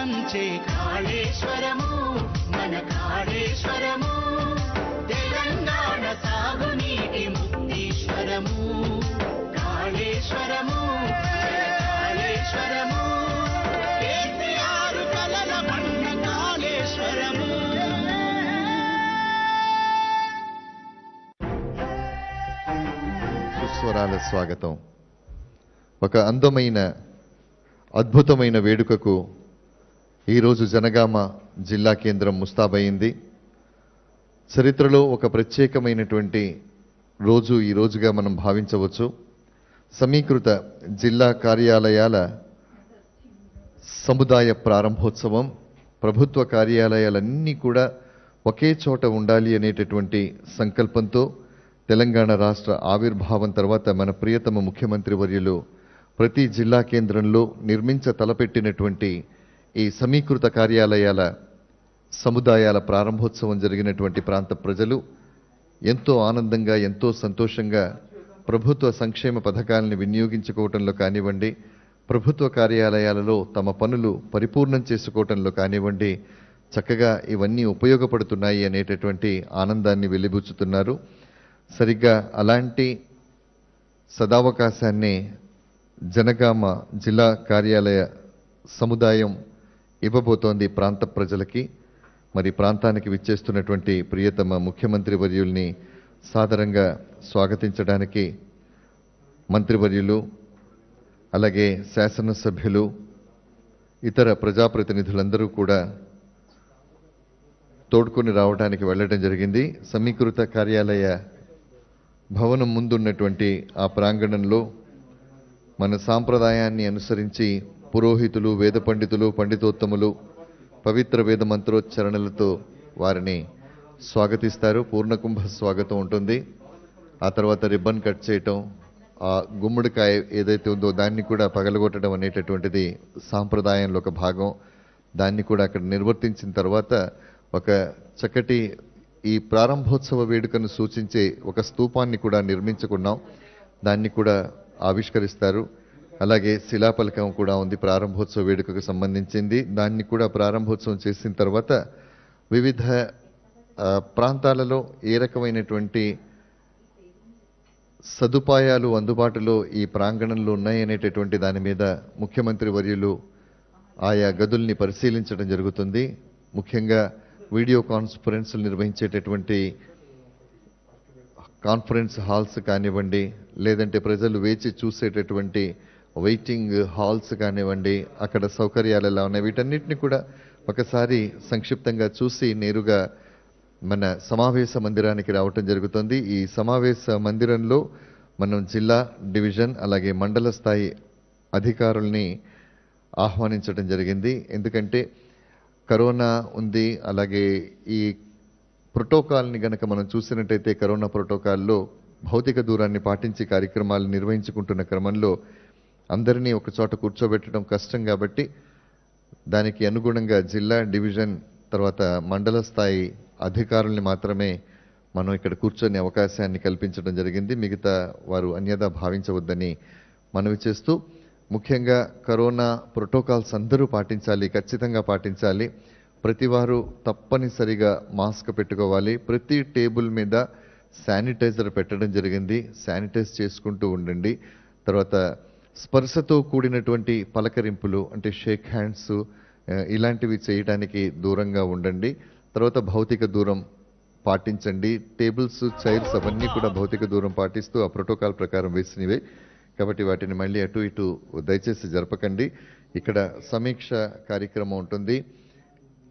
పంచే కాళేశ్వరము మన కాళేశ్వరము. తెలంగాణ సాగునీటి ముక్తీశ్వరము. కాళేశ్వరము కాళేశ్వరము. కేసీఆర్ కలల పండ కాళేశ్వరము. సుస్వరాల స్వాగతం. ఒక అందమైన అద్భుతమైన వేడుకకు ఈరోజు జనగామ జిల్లా కేంద్రం ముస్తాబయింది. చరిత్రలో ఒక ప్రత్యేకమైనటువంటి రోజు ఈ రోజుగా మనం భావించవచ్చు. సమీకృత జిల్లా కార్యాలయాల సముదాయ ప్రారంభోత్సవం ప్రభుత్వ కార్యాలయాలన్నీ కూడా ఒకే చోట ఉండాలి అనేటటువంటి సంకల్పంతో తెలంగాణ రాష్ట్ర ఆవిర్భావం తర్వాత మన ప్రియతమ ముఖ్యమంత్రి వర్యులు ప్రతి జిల్లా కేంద్రంలో నిర్మించ తలపెట్టినటువంటి ఈ సమీకృత కార్యాలయాల సముదాయాల ప్రారంభోత్సవం జరిగినటువంటి ప్రాంత ప్రజలు ఎంతో ఆనందంగా ఎంతో సంతోషంగా ప్రభుత్వ సంక్షేమ పథకాలను వినియోగించుకోవటంలో కానివ్వండి ప్రభుత్వ కార్యాలయాలలో తమ పనులు పరిపూర్ణం చేసుకోవటంలో కానివ్వండి చక్కగా ఇవన్నీ ఉపయోగపడుతున్నాయి అనేటటువంటి ఆనందాన్ని వెలిబుచ్చుతున్నారు. సరిగ్గా అలాంటి సదావకాశాన్ని జనగామ జిల్లా కార్యాలయ సముదాయం ఇవ్వబోతోంది ప్రాంత ప్రజలకి. మరి ప్రాంతానికి విచ్చేస్తున్నటువంటి ప్రియతమ ముఖ్యమంత్రి వర్యుల్ని సాదరంగా స్వాగతించడానికి మంత్రివర్యులు అలాగే శాసనసభ్యులు ఇతర ప్రజాప్రతినిధులందరూ కూడా తోడుకొని రావడానికి వెళ్ళడం జరిగింది. సమీకృత కార్యాలయ భవనం ముందున్నటువంటి ఆ ప్రాంగణంలో మన సాంప్రదాయాన్ని అనుసరించి పురోహితులు వేద పండితులు పండితోత్తములు పవిత్ర వేద మంత్రోచ్చరణలతో వారిని స్వాగతిస్తారు. పూర్ణకుంభ స్వాగతం ఉంటుంది. ఆ తర్వాత రిబ్బన్ కట్ చేయటం ఆ గుమ్మడికాయ ఏదైతే ఉందో దాన్ని కూడా పగలగొట్టడం అనేటటువంటిది సాంప్రదాయంలో ఒక భాగం. దాన్ని కూడా అక్కడ నిర్వర్తించిన తర్వాత ఒక చక్కటి ఈ ప్రారంభోత్సవ వేడుకను సూచించే ఒక స్తూపాన్ని కూడా నిర్మించుకున్నాం. దాన్ని కూడా ఆవిష్కరిస్తారు. అలాగే శిలాపలకం కూడా ఉంది. ప్రారంభోత్సవ వేడుకకు సంబంధించింది. దాన్ని కూడా ప్రారంభోత్సవం చేసిన తర్వాత వివిధ ప్రాంతాలలో ఏ రకమైనటువంటి సదుపాయాలు అందుబాటులో ఈ ప్రాంగణంలో ఉన్నాయనేటటువంటి దాని మీద ముఖ్యమంత్రి వర్యులు ఆయా గదుల్ని పరిశీలించడం జరుగుతుంది. ముఖ్యంగా వీడియో కాన్ఫరెన్స్లు నిర్వహించేటటువంటి కాన్ఫరెన్స్ హాల్స్ కానివ్వండి లేదంటే ప్రజలు వేచి చూసేటటువంటి వెయిటింగ్ హాల్స్ కానివ్వండి అక్కడ సౌకర్యాలు ఎలా ఉన్నాయి వీటన్నిటిని కూడా ఒకసారి సంక్షిప్తంగా చూసి నేరుగా మన సమావేశ మందిరానికి రావటం జరుగుతుంది. ఈ సమావేశ మందిరంలో మనం జిల్లా డివిజన్ అలాగే మండల స్థాయి అధికారుల్ని ఆహ్వానించడం జరిగింది. ఎందుకంటే కరోనా ఉంది అలాగే ఈ ప్రోటోకాల్ని గనక మనం చూసినట్టయితే కరోనా ప్రోటోకాల్లో భౌతిక దూరాన్ని పాటించి కార్యక్రమాలు నిర్వహించుకుంటున్న క్రమంలో అందరినీ ఒక చోట కూర్చోబెట్టడం కష్టం కాబట్టి దానికి అనుగుణంగా జిల్లా డివిజన్ తర్వాత మండల స్థాయి అధికారుల్ని మాత్రమే మనం ఇక్కడ కూర్చొని అవకాశాన్ని కల్పించడం జరిగింది. మిగతా వారు అన్యదా భావించవద్దని మనవి చేస్తూ ముఖ్యంగా కరోనా ప్రోటోకాల్స్ అందరూ పాటించాలి ఖచ్చితంగా పాటించాలి. ప్రతి వారు తప్పనిసరిగా మాస్క్ పెట్టుకోవాలి. ప్రతి టేబుల్ మీద శానిటైజర్ పెట్టడం జరిగింది. శానిటైజ్ చేసుకుంటూ ఉండండి. తర్వాత స్పర్శతో కూడినటువంటి పలకరింపులు అంటే షేక్ హ్యాండ్స్ ఇలాంటివి చేయడానికి దూరంగా ఉండండి. తర్వాత భౌతిక దూరం పాటించండి. టేబుల్స్ చైర్స్ అవన్నీ కూడా భౌతిక దూరం పాటిస్తూ ఆ ప్రోటోకాల్ ప్రకారం వేసినవే. కాబట్టి వాటిని మళ్ళీ అటు ఇటు దయచేసి జరపకండి. ఇక్కడ సమీక్ష కార్యక్రమం ఉంటుంది.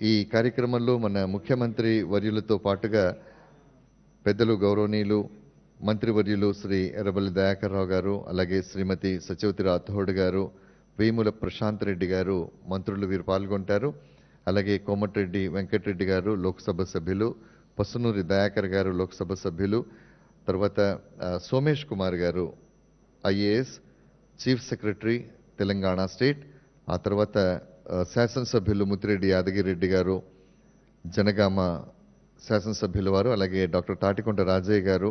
ఈ కార్యక్రమంలో మన ముఖ్యమంత్రి వర్యులతో పాటుగా పెద్దలు గౌరవనీయులు మంత్రివర్యులు శ్రీ ఎర్రబల్లి దయాకర్రావు గారు అలాగే శ్రీమతి సత్యవతి రాథోడ్ గారు వేముల ప్రశాంత్ రెడ్డి గారు మంత్రులు వీరు పాల్గొంటారు. అలాగే కోమటిరెడ్డి వెంకటరెడ్డి గారు లోక్సభ సభ్యులు పసునూరి దయాకర్ గారు లోక్సభ సభ్యులు తర్వాత సోమేష్ కుమార్ గారు IAS chief secretary Telangana state ఆ తర్వాత శాసనసభ్యులు ముత్తిరెడ్డి యాదగిరెడ్డి గారు జనగామ శాసనసభ్యుల వారు అలాగే డాక్టర్ తాటికొండ రాజయ్య గారు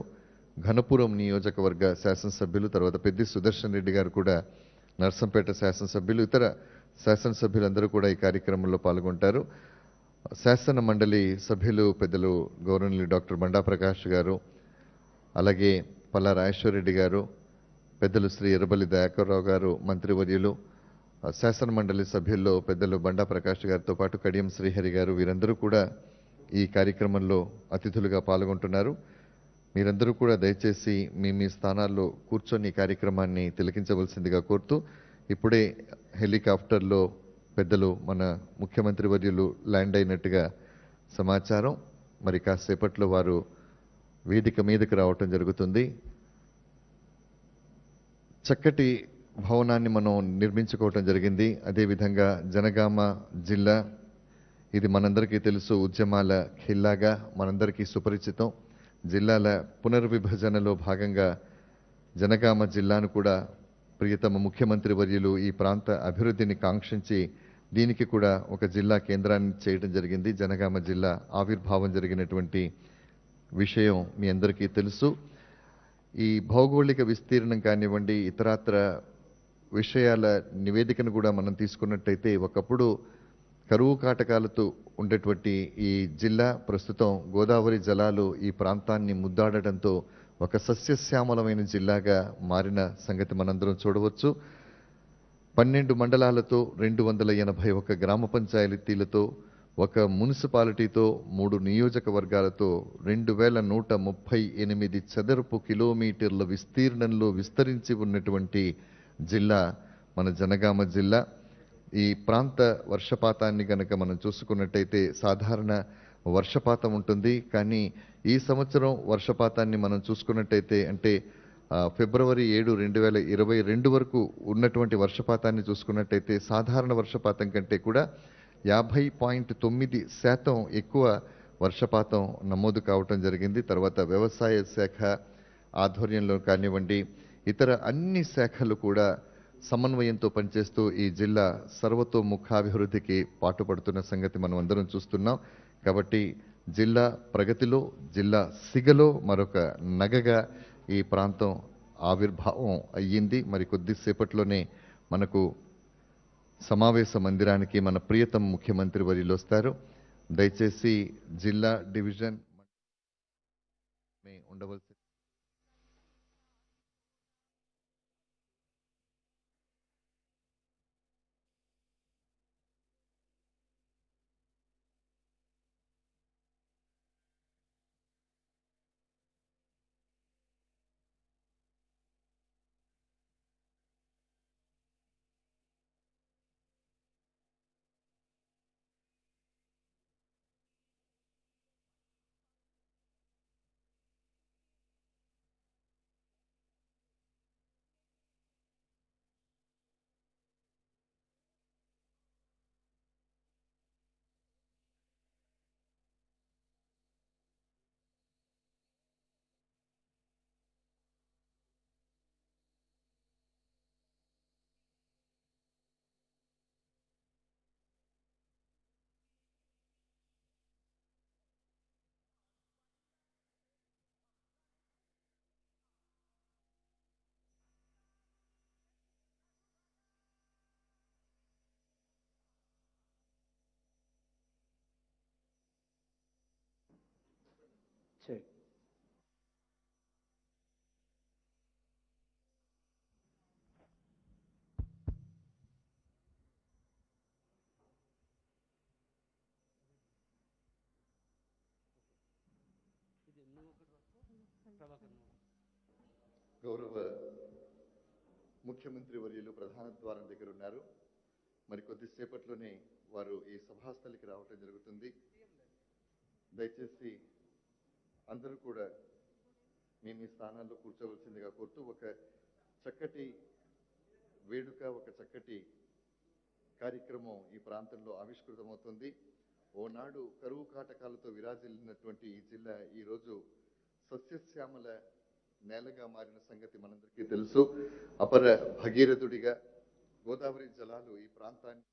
ఘనపురం నియోజకవర్గ శాసనసభ్యులు తర్వాత పెద్ది సుదర్శన్ రెడ్డి గారు కూడా నర్సంపేట శాసనసభ్యులు ఇతర శాసనసభ్యులందరూ కూడా ఈ కార్యక్రమంలో పాల్గొంటారు. శాసన మండలి సభ్యులు పెద్దలు గౌరవనీయులు డాక్టర్ బండా ప్రకాష్ గారు అలాగే పల్లా రాజేశ్వరరెడ్డి గారు పెద్దలు శ్రీ ఎర్రబల్లి దయాకర్రావు గారు మంత్రివర్యులు శాసన మండలి సభ్యుల్లో పెద్దలు బండా ప్రకాష్ గారితో పాటు కడియం శ్రీహరి గారు వీరందరూ కూడా ఈ కార్యక్రమంలో అతిథులుగా పాల్గొంటున్నారు. మీరందరూ కూడా దయచేసి మీ మీ స్థానాల్లో కూర్చొని కార్యక్రమాన్ని తిలకించవలసిందిగా కోరుతూ ఇప్పుడే హెలికాప్టర్లో పెద్దలు మన ముఖ్యమంత్రి వర్యులు ల్యాండ్ అయినట్టుగా సమాచారం. మరి కాసేపట్లో వారు వేదిక మీదకి రావటం జరుగుతుంది. చక్కటి భవనాన్ని మనం నిర్మించుకోవటం జరిగింది. అదేవిధంగా జనగామ జిల్లా ఇది మనందరికీ తెలుసు ఉద్యమాల ఖిల్లాగా మనందరికీ సుపరిచితం. జిల్లాల పునర్విభజనలో భాగంగా జనగామ జిల్లాను కూడా ప్రియతమ ముఖ్యమంత్రి వర్యులు ఈ ప్రాంత అభివృద్ధిని కాంక్షించి దీనికి కూడా ఒక జిల్లా కేంద్రాన్ని చేయడం జరిగింది. జనగామ జిల్లా ఆవిర్భావం జరిగినటువంటి విషయం మీ అందరికీ తెలుసు. ఈ భౌగోళిక విస్తీర్ణం కానివ్వండి ఇతరత్ర విషయాల నివేదికను కూడా మనం తీసుకున్నట్టయితే ఒకప్పుడు కరువు కాటకాలతో ఉండేటువంటి ఈ జిల్లా ప్రస్తుతం గోదావరి జలాలు ఈ ప్రాంతాన్ని ముద్దాడటంతో ఒక సస్యశ్యామలమైన జిల్లాగా మారిన సంగతి మనందరం చూడవచ్చు. పన్నెండు మండలాలతో రెండు వందల ఎనభై ఒక గ్రామ పంచాయతీలతో ఒక మున్సిపాలిటీతో మూడు నియోజకవర్గాలతో రెండు వేల నూట ముప్పై ఎనిమిది చదరపు కిలోమీటర్ల విస్తీర్ణంలో విస్తరించి ఉన్నటువంటి జిల్లా మన జనగామ జిల్లా. ఈ ప్రాంత వర్షపాతాన్ని గనక మనం చూసుకున్నట్టయితే సాధారణ వర్షపాతం ఉంటుంది. కానీ ఈ సంవత్సరం వర్షపాతాన్ని మనం చూసుకున్నట్టయితే అంటే ఫిబ్రవరి ఏడు రెండు వేల ఇరవై రెండు వరకు ఉన్నటువంటి వర్షపాతాన్ని చూసుకున్నట్టయితే సాధారణ వర్షపాతం కంటే కూడా యాభై పాయింట్ తొమ్మిది శాతం ఎక్కువ వర్షపాతం నమోదు కావటం జరిగింది. తర్వాత వ్యవసాయ శాఖ ఆధ్వర్యంలో కానివ్వండి ఇతర అన్ని శాఖలు కూడా సమన్వయంతో పనిచేస్తూ ఈ జిల్లా సర్వతోముఖాభివృద్ధికి పాటుపడుతున్న సంగతి మనం అందరం చూస్తున్నాం. కాబట్టి జిల్లా ప్రగతిలో జిల్లా సిగలో మరొక నగగా ఈ ప్రాంతం ఆవిర్భావం అయ్యింది. మరి కొద్దిసేపట్లోనే మనకు సమావేశ మందిరానికి మన ప్రియతమ ముఖ్యమంత్రి వర్యులు వస్తారు. దయచేసి జిల్లా డివిజన్ ఉండవలసి Check. గౌరవ ముఖ్యమంత్రి వర్యులు ప్రధాన ద్వారం దగ్గర ఉన్నారు మరి కొద్దిసేపట్లోనే వారు ఈ సభాస్థలికి రావటం జరుగుతుంది దయచేసి అందరూ కూడా మీ మీ స్థానాల్లో కూర్చోవలసిందిగా కోరుతూ ఒక చక్కటి వేడుక ఒక చక్కటి కార్యక్రమం ఈ ప్రాంతంలో ఆవిష్కృతమవుతుంది. ఓనాడు కరువు కాటకాలతో విరాజిల్లినటువంటి ఈ జిల్లా ఈరోజు సస్యశ్యామల నేలగా మారిన సంగతి మనందరికీ తెలుసు. అపర భగీరథుడిగా గోదావరి జలాలు ఈ ప్రాంతాన్ని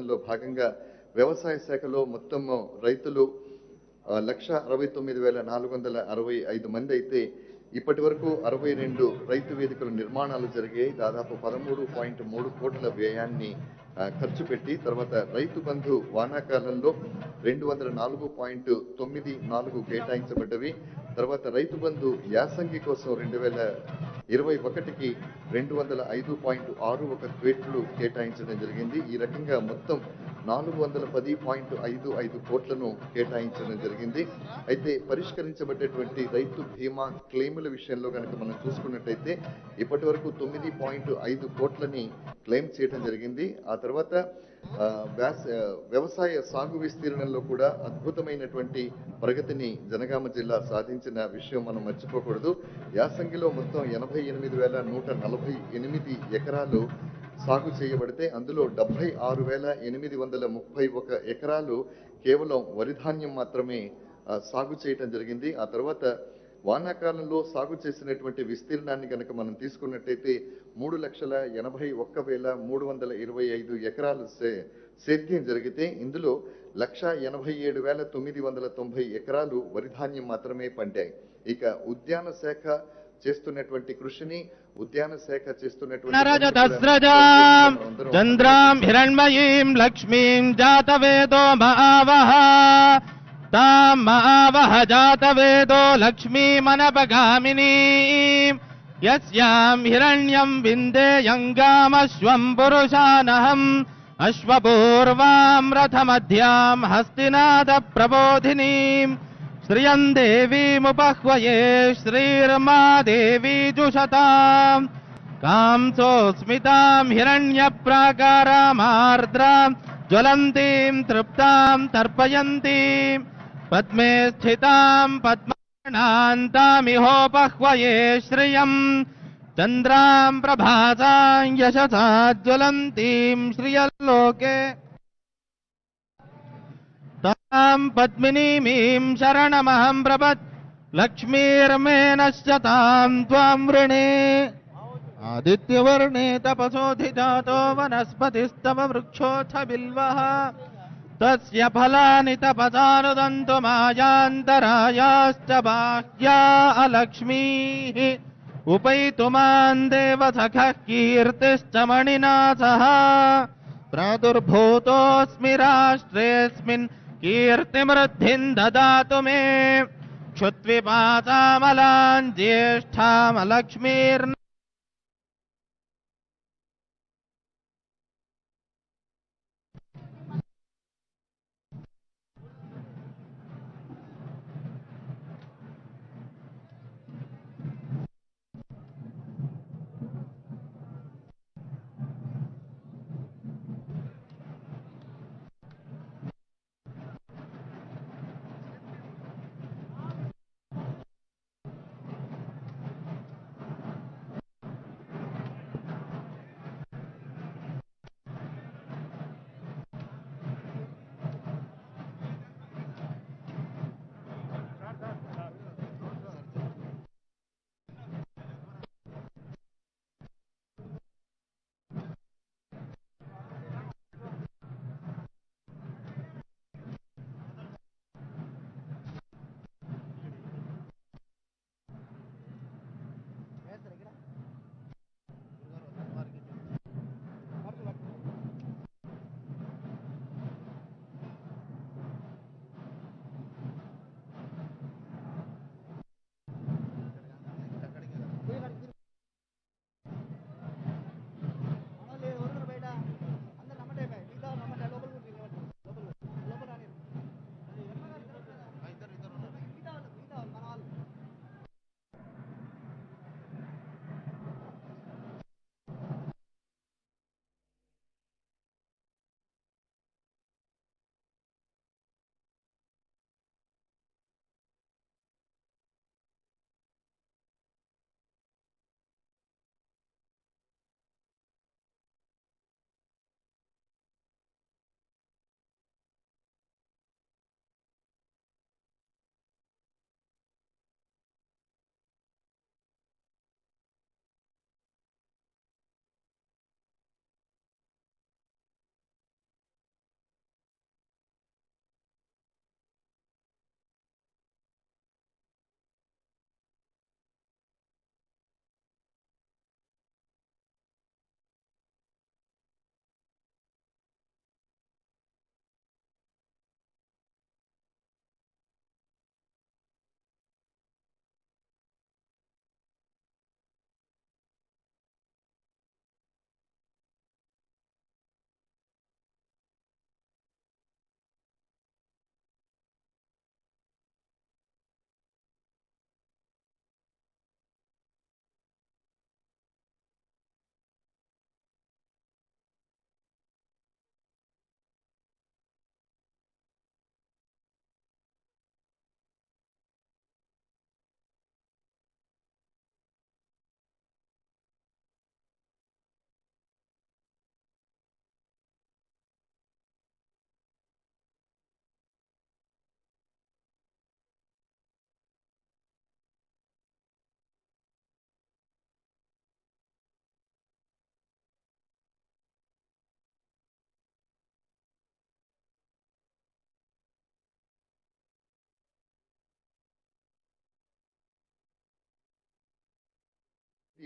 అందులో భాగంగా వ్యవసాయ శాఖలో మొత్తం రైతులు లక్ష అరవై తొమ్మిది వేల నాలుగు వందల అరవై ఐదు మంది అయితే ఇప్పటి వరకు అరవై రెండు రైతు వేదికల నిర్మాణాలు జరిగాయి. దాదాపు పదమూడు పాయింట్ మూడు కోట్ల వ్యయాన్ని ఖర్చు పెట్టి తర్వాత రైతు బంధు వానాకాలంలో రెండు వందల నాలుగు పాయింట్ తొమ్మిది నాలుగు కేటాయించబడ్డవి. తర్వాత రైతు బంధు యాసంగి కోసం రెండు వేల ఇరవై ఒకటికి రెండు వందల ఐదు పాయింట్ ఆరు ఒక క్వేట్లు కేటాయించడం జరిగింది. ఈ రకంగా మొత్తం నాలుగు వందల పది పాయింట్ ఐదు ఐదు కోట్లను కేటాయించడం జరిగింది. అయితే పరిష్కరించబడ్డటువంటి రైతు బీమా క్లెయిముల విషయంలో కనుక మనం చూసుకున్నట్టయితే ఇప్పటి వరకు తొమ్మిది పాయింట్ ఐదు కోట్లని క్లెయిమ్ చేయడం జరిగింది. ఆ తర్వాత వ్యవసాయ సాగు విస్తీర్ణంలో కూడా అద్భుతమైనటువంటి ప్రగతిని జనగామ జిల్లా సాధించిన విషయం మనం మర్చిపోకూడదు. యాసంగిలో మొత్తం ఎనభై ఎనిమిది వేల నూట నలభై ఎనిమిది ఎకరాలు సాగు చేయబడితే అందులో డెబ్బై ఆరు వేల ఎనిమిది వందల ముప్పై ఒక ఎకరాలు కేవలం వరిధాన్యం మాత్రమే సాగు చేయటం జరిగింది. ఆ తర్వాత వానాకాలంలో సాగు చేసినటువంటి విస్తీర్ణాన్ని కనుక మనం తీసుకున్నట్టయితే మూడు లక్షల ఎనభై ఒక్క వేల మూడు వందల ఇరవై ఐదు ఎకరాలు సే- సేద్యం జరిగితే ఇందులో లక్ష ఎనభై ఏడు వేల తొమ్మిది వందల తొంభై ఎకరాలు వరి ధాన్యం మాత్రమే పండాయి. ఇక ఉద్యాన శాఖ చేస్తున్నటువంటి కృషిని ఉద్యాన శాఖ చేస్తున్నటువంటి చంద్రాం హిరణ్మయీం లక్ష్మీం జాతవేదో మహావహ ताम् महावह जातवेदो लक्ष्मीमनपगामिनी यस्याम् हिरण्यम् विन्देयङ्गामश्वम् पुरुषानहम्। अश्वपूर्वाम् रथमध्याम् हस्तिनाथप्रबोधिनीम् श्रियम् देवीमुपह्वये श्रीर्मा देवी जुषताम्। कांसोऽस्मिताम् हिरण्य प्राकारा ज्वलन्तीम् तृप्ताम् तर्पयन्तीम्। पद्मे स्थिताम् पद्माणातामिहोपह्वये श्रियम्। चन्द्राम् प्रभासाम् यशसा ज्वलन्तीम् श्रियल्लोके ताम् पद्मिनीमीम् शरणमहम् प्रपत् लक्ष्मीर्मेनश्च ताम् त्वाम् वृणे। आदित्यवर्णे तपसोऽधिजातो वनस्पतिस्तव वृक्षोऽथ बिल्वः। तस्य फलानि तपसानुदन्तु मायान्तरायाश्च बाह्या अलक्ष्मीः। उपैतु माम् देवसखः कीर्तिश्च मणिना सह प्रादुर्भूतोऽस्मि राष्ट्रेऽस्मिन् कीर्तिमृद्धिम् ददातु मे। क्षुत्विपासामलान् ज्येष्ठामलक्ष्मीर्न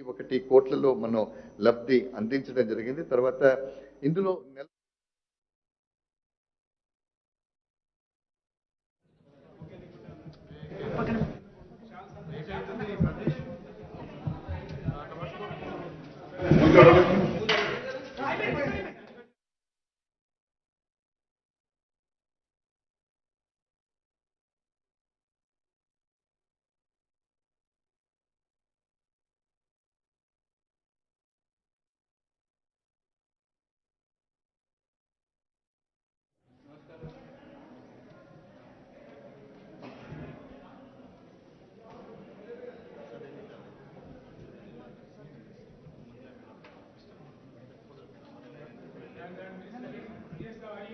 ఒకటి కోట్లలో మనం లబ్ధి అందించడం జరిగింది. తర్వాత ఇందులో నెల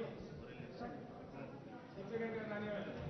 secretario, secretario Daniel.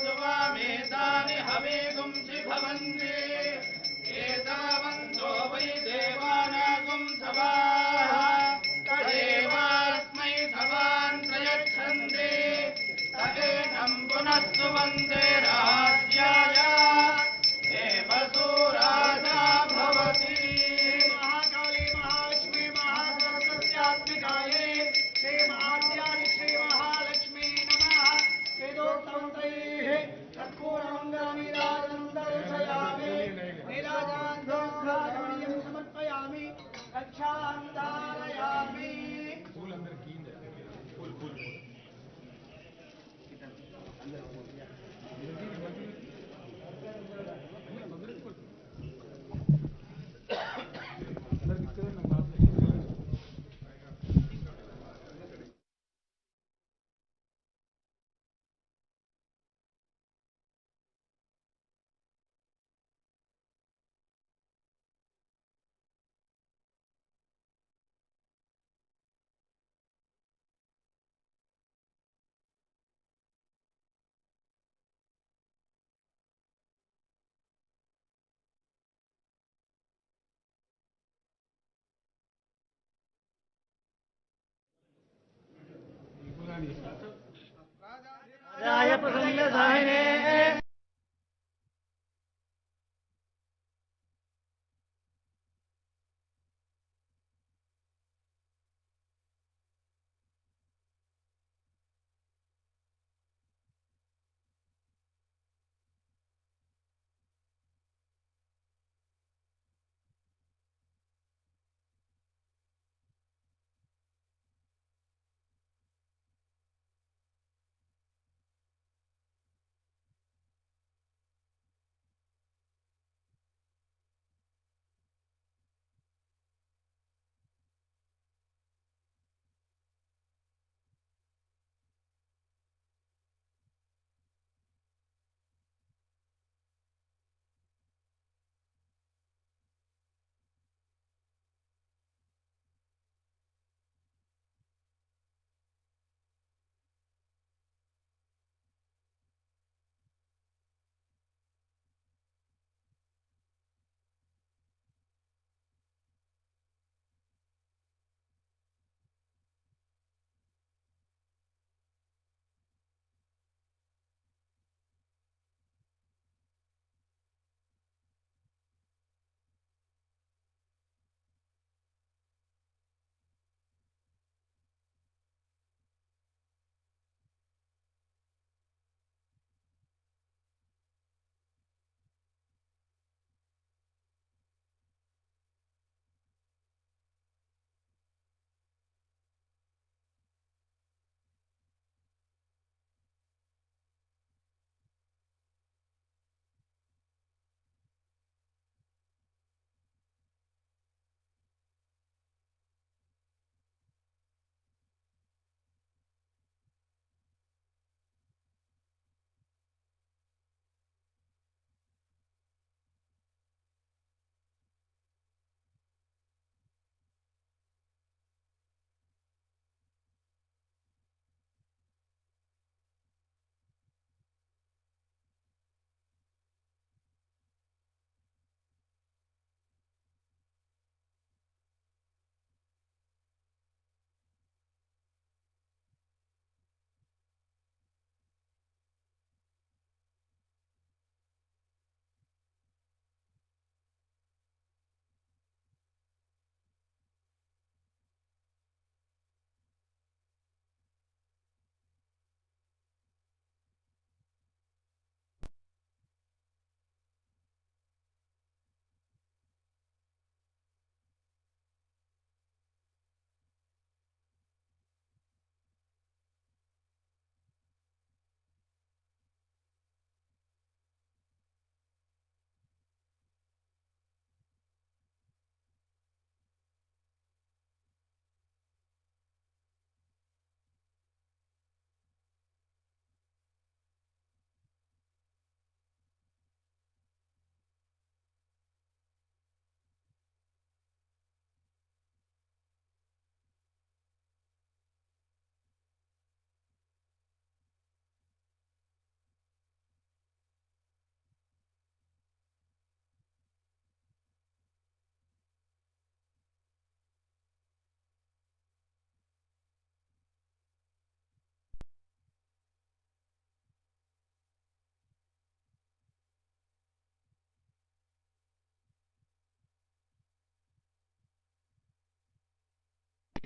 वामेतानि हवे तुंसि भवन्ति।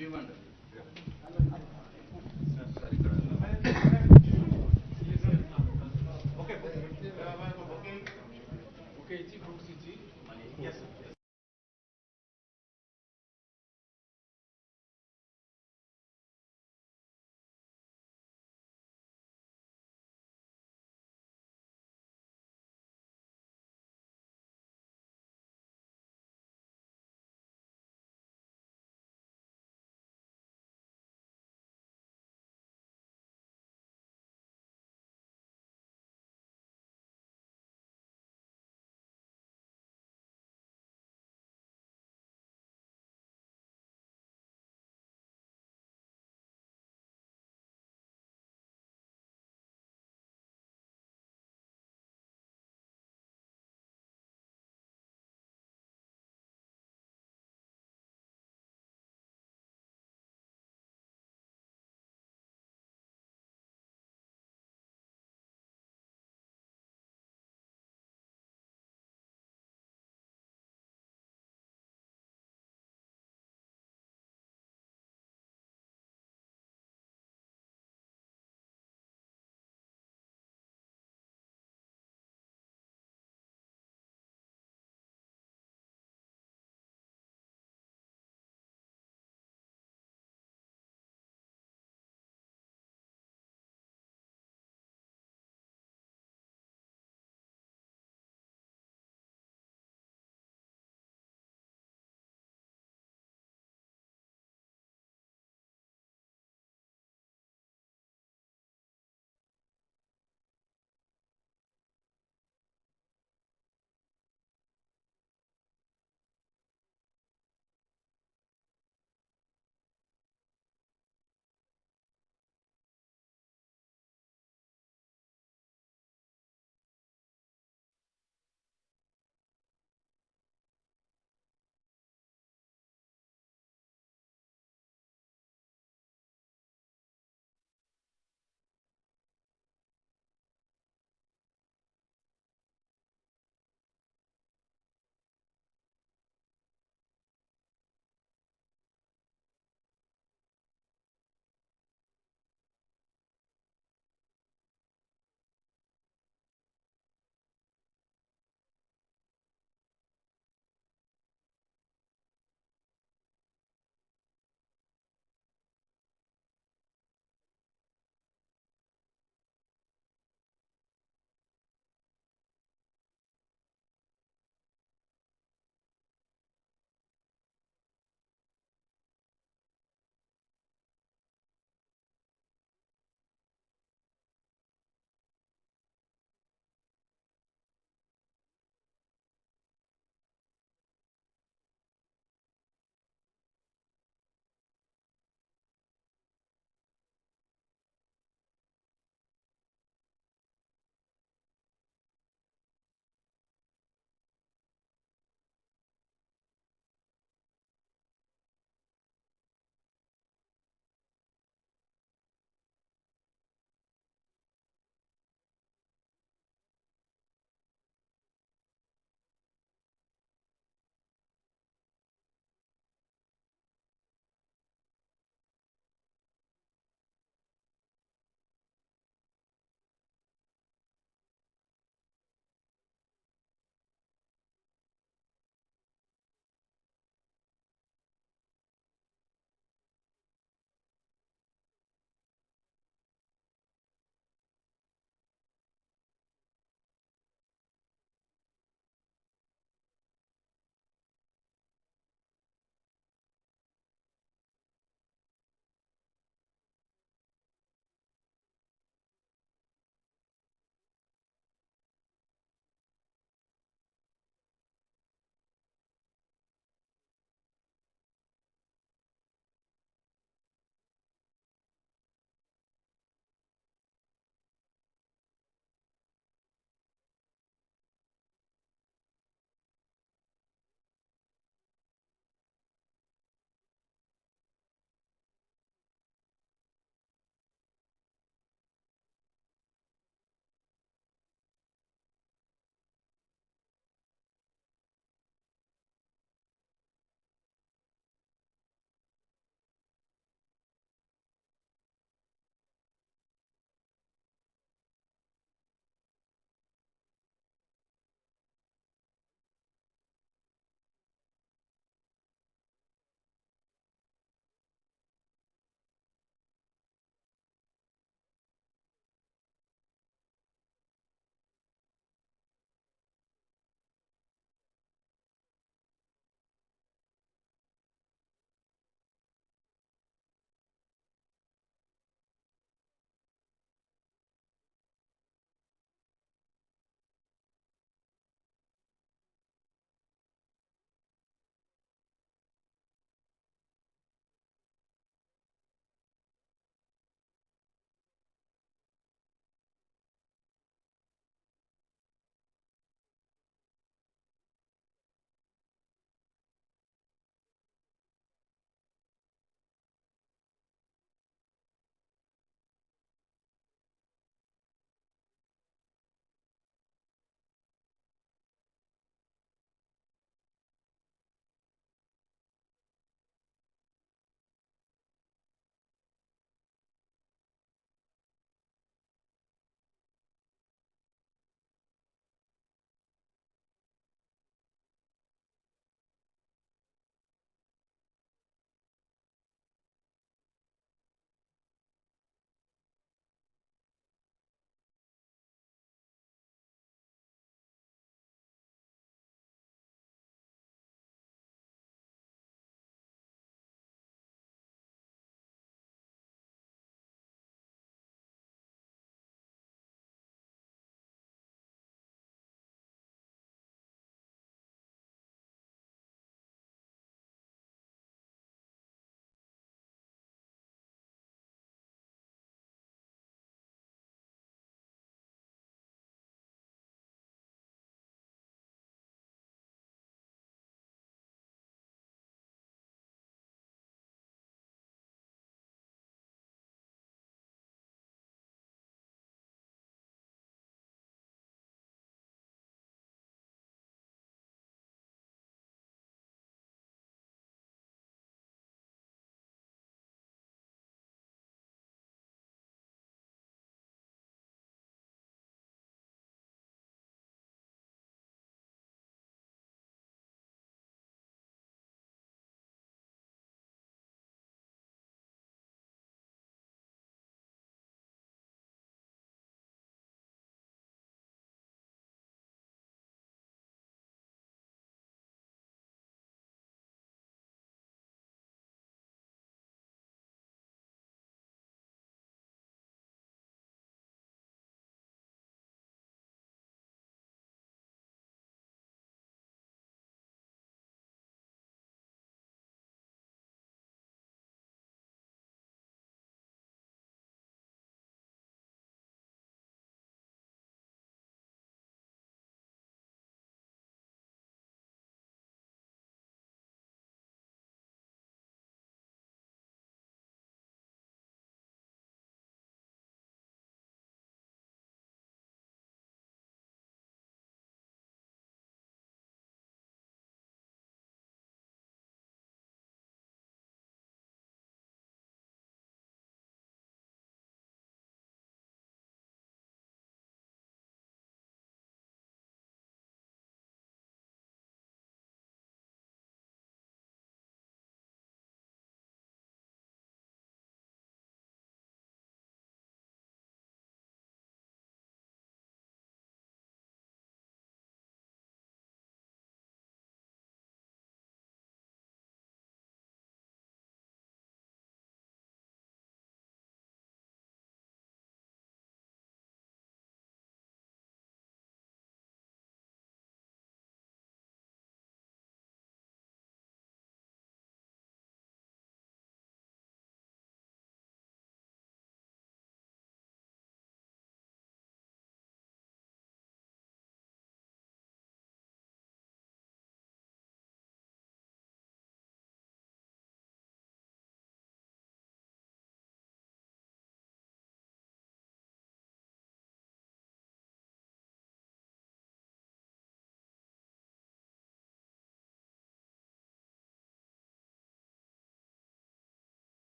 Demand okay okay. ఇచ్చి బుక్స్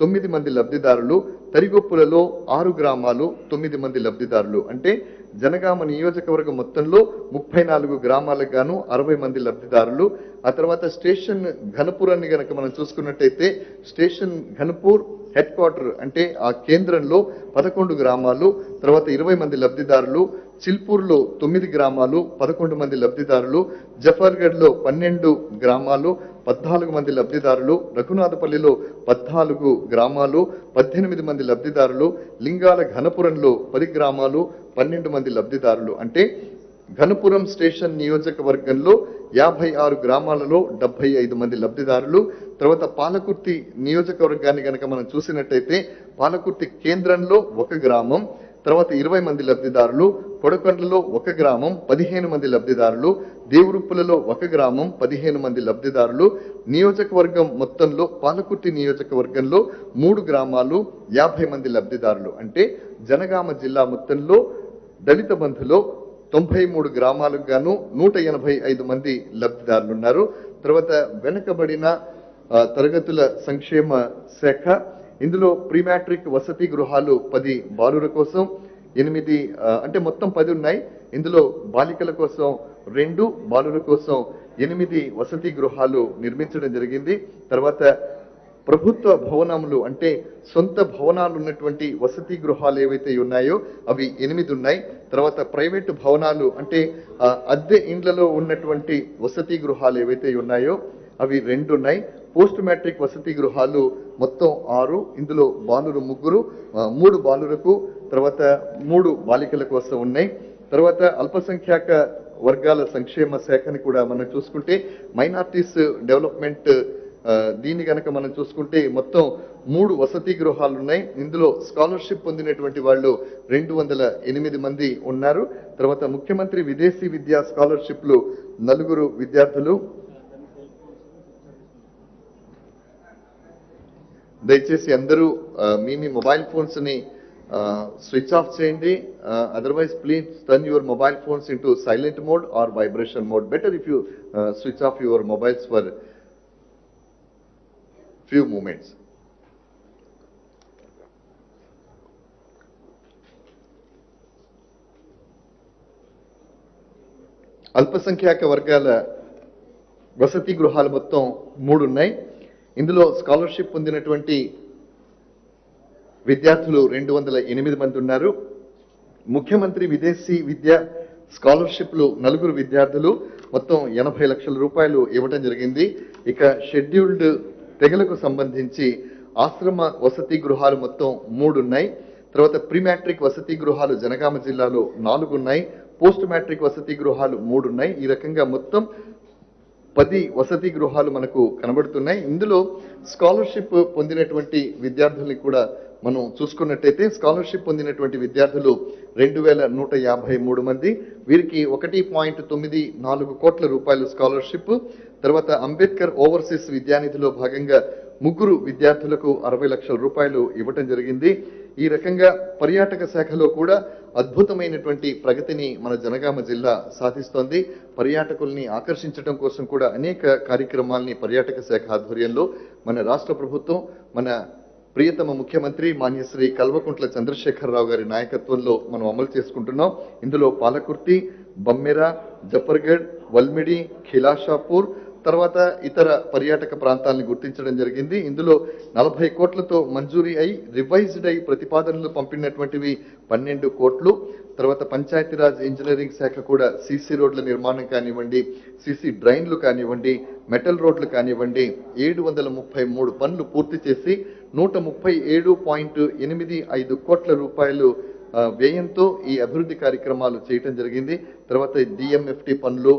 తొమ్మిది మంది లబ్ధిదారులు తరిగొప్పులలో ఆరు గ్రామాలు తొమ్మిది మంది లబ్ధిదారులు. అంటే జనగామ నియోజకవర్గం మొత్తంలో ముప్పై నాలుగు గ్రామాలకు గాను అరవై మంది లబ్ధిదారులు. ఆ తర్వాత స్టేషన్ ఘనపూరాన్ని గనక మనం చూసుకున్నట్టయితే స్టేషన్ ఘనపూర్ హెడ్ క్వార్టర్ అంటే ఆ కేంద్రంలో పదకొండు గ్రామాలు తర్వాత ఇరవై మంది లబ్ధిదారులు చిల్పూర్లో తొమ్మిది గ్రామాలు పదకొండు మంది లబ్ధిదారులు జఫర్గఢ్లో పన్నెండు గ్రామాలు పద్నాలుగు మంది లబ్ధిదారులు రఘునాథపల్లిలో పద్నాలుగు గ్రామాలు పద్దెనిమిది మంది లబ్ధిదారులు లింగాల ఘనపురంలో పది గ్రామాలు పన్నెండు మంది లబ్ధిదారులు. అంటే ఘనపురం స్టేషన్ నియోజకవర్గంలో యాభై ఆరు గ్రామాలలో డెబ్బై ఐదు మంది లబ్ధిదారులు. తర్వాత పాలకుర్తి నియోజకవర్గాన్ని కనుక మనం చూసినట్టయితే పాలకుర్తి కేంద్రంలో ఒక గ్రామం తర్వాత ఇరవై మంది లబ్ధిదారులు కొడకొండలో ఒక గ్రామం పదిహేను మంది లబ్ధిదారులు దేవురుప్పులలో ఒక గ్రామం పదిహేను మంది లబ్ధిదారులు నియోజకవర్గం మొత్తంలో పాలకుర్తి నియోజకవర్గంలో మూడు గ్రామాలు యాభై మంది లబ్ధిదారులు. అంటే జనగామ జిల్లా మొత్తంలో దళిత బంధులో తొంభై మూడు గ్రామాలకు గాను నూట ఎనభై ఐదు మంది లబ్ధిదారులు ఉన్నారు తర్వాత వెనుకబడిన తరగతుల సంక్షేమ శాఖ ఇందులో ప్రీమాట్రిక్ వసతి గృహాలు పది బాలుర కోసం ఎనిమిది అంటే మొత్తం పది ఉన్నాయి. ఇందులో బాలికల కోసం రెండు బాలుర కోసం ఎనిమిది వసతి గృహాలు నిర్మించడం జరిగింది. తర్వాత ప్రభుత్వ భవనములు అంటే సొంత భవనాలు ఉన్నటువంటి వసతి గృహాలు ఏవైతే ఉన్నాయో అవి ఎనిమిది ఉన్నాయి. తర్వాత ప్రైవేటు భవనాలు అంటే అద్దె ఇండ్లలో ఉన్నటువంటి వసతి గృహాలు ఏవైతే ఉన్నాయో అవి రెండు ఉన్నాయి. పోస్ట్ మ్యాట్రిక్ వసతి గృహాలు మొత్తం ఆరు ఇందులో బాలురు ముగ్గురు మూడు బాలురకు తర్వాత మూడు బాలికల కోసం ఉన్నాయి. తర్వాత అల్పసంఖ్యాక వర్గాల సంక్షేమ శాఖని కూడా మనం చూసుకుంటే మైనార్టీస్ డెవలప్మెంట్ దీన్ని కనుక మనం చూసుకుంటే మొత్తం మూడు వసతి గృహాలు ఉన్నాయి. ఇందులో స్కాలర్షిప్ పొందినటువంటి వాళ్ళు రెండు వందల ఎనిమిది మంది ఉన్నారు. తర్వాత ముఖ్యమంత్రి విదేశీ విద్యా స్కాలర్షిప్లు నలుగురు విద్యార్థులు దయచేసి అందరూ మీ మీ మొబైల్ ఫోన్స్ని స్విచ్ ఆఫ్ చేయండి. Otherwise please turn your mobile phones into silent mode or vibration mode. Better if you switch off your mobiles for few moments. అల్పసంఖ్యాక వర్గాల వసతి గృహాలు మొత్తం మూడు ఉన్నాయి. ఇందులో స్కాలర్షిప్ పొందినటువంటి విద్యార్థులు రెండు వందల ఎనిమిది మంది ఉన్నారు. ముఖ్యమంత్రి విదేశీ విద్య స్కాలర్షిప్లు నలుగురు విద్యార్థులు మొత్తం ఎనభై లక్షల రూపాయలు ఇవ్వటం జరిగింది. ఇక షెడ్యూల్డ్ తెగలకు సంబంధించి ఆశ్రమ వసతి గృహాలు మొత్తం మూడు ఉన్నాయి. తర్వాత ప్రీ మ్యాట్రిక్ వసతి గృహాలు జనగామ జిల్లాలో నాలుగు ఉన్నాయి. పోస్ట్ మ్యాట్రిక్ వసతి గృహాలు మూడు ఉన్నాయి. ఈ రకంగా మొత్తం పది వసతి గృహాలు మనకు కనబడుతున్నాయి. ఇందులో స్కాలర్షిప్ పొందినటువంటి విద్యార్థుల్ని కూడా మనం చూసుకున్నట్టయితే స్కాలర్షిప్ పొందినటువంటి విద్యార్థులు రెండు వేల నూట యాభై మూడు మంది. వీరికి ఒకటి పాయింట్ తొమ్మిది నాలుగు కోట్ల రూపాయలు స్కాలర్షిప్. తర్వాత అంబేద్కర్ ఓవర్సీస్ విద్యానిధిలో భాగంగా ముగ్గురు విద్యార్థులకు అరవై లక్షల రూపాయలు ఇవ్వటం జరిగింది. ఈ రకంగా పర్యాటక శాఖలో కూడా అద్భుతమైనటువంటి ప్రగతిని మన జనగామ జిల్లా సాధిస్తోంది. పర్యాటకుల్ని ఆకర్షించడం కోసం కూడా అనేక కార్యక్రమాల్ని పర్యాటక శాఖ ఆధ్వర్యంలో మన రాష్ట్ర ప్రభుత్వం మన ప్రియతమ ముఖ్యమంత్రి మాన్యశ్రీ కల్వకుంట్ల చంద్రశేఖరరావు గారి నాయకత్వంలో మనం అమలు చేసుకుంటున్నాం. ఇందులో పాలకుర్తి బమ్మెర జఫర్గఢ్ వల్మిడి ఖిలాషాపూర్ తర్వాత ఇతర పర్యాటక ప్రాంతాలను గుర్తించడం జరిగింది. ఇందులో నలభై కోట్లతో మంజూరీ అయి రివైజ్డ్ అయి ప్రతిపాదనలు పంపినటువంటివి పన్నెండు కోట్లు. తర్వాత పంచాయతీరాజ్ ఇంజనీరింగ్ శాఖ కూడా సీసీ రోడ్ల నిర్మాణం కానివ్వండి సీసీ డ్రైన్లు కానివ్వండి మెటల్ రోడ్లు కానివ్వండి ఏడు వందల ముప్పై మూడు పనులు పూర్తి చేసి నూట ముప్పై ఏడు పాయింట్ ఎనిమిది ఐదు కోట్ల రూపాయలు వ్యయంతో ఈ అభివృద్ధి కార్యక్రమాలు చేయటం జరిగింది. తర్వాత డిఎంఎఫ్టి పనులు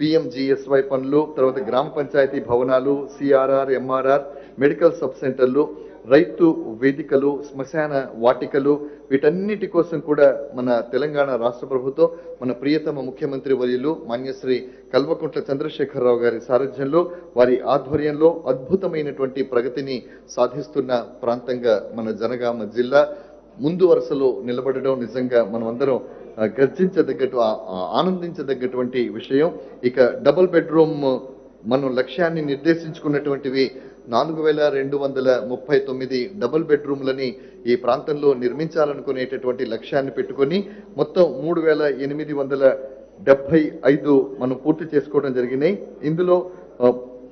పిఎంజిఎస్వై పనులు తర్వాత గ్రామ పంచాయతీ భవనాలు సిఆర్ఆర్ ఎంఆర్ఆర్ మెడికల్ సబ్ సెంటర్లు రైతు వేదికలు శ్మశాన వాటికలు వీటన్నిటి కోసం కూడా మన తెలంగాణ రాష్ట్ర ప్రభుత్వం మన ప్రియతమ ముఖ్యమంత్రి వర్యులు మాన్యశ్రీ కల్వకుంట్ల చంద్రశేఖరరావు గారి సారథ్యంలో వారి ఆధ్వర్యంలో అద్భుతమైనటువంటి ప్రగతిని సాధిస్తున్న ప్రాంతంగా మన జనగామ జిల్లా ముందు వరుసలో నిలబడడం నిజంగా మనమందరం గర్జించదగ్గట్టు ఆనందించదగ్గటువంటి విషయం. ఇక డబుల్ బెడ్రూమ్ మనం లక్ష్యాన్ని నిర్దేశించుకున్నటువంటివి నాలుగు వేల రెండు వందల ముప్పై తొమ్మిది డబుల్ బెడ్రూమ్లని ఈ ప్రాంతంలో నిర్మించాలనుకునేటటువంటి లక్ష్యాన్ని పెట్టుకొని మొత్తం మూడు వేల ఎనిమిది వందల డెబ్బై ఐదు మనం పూర్తి చేసుకోవడం జరిగినాయి. ఇందులో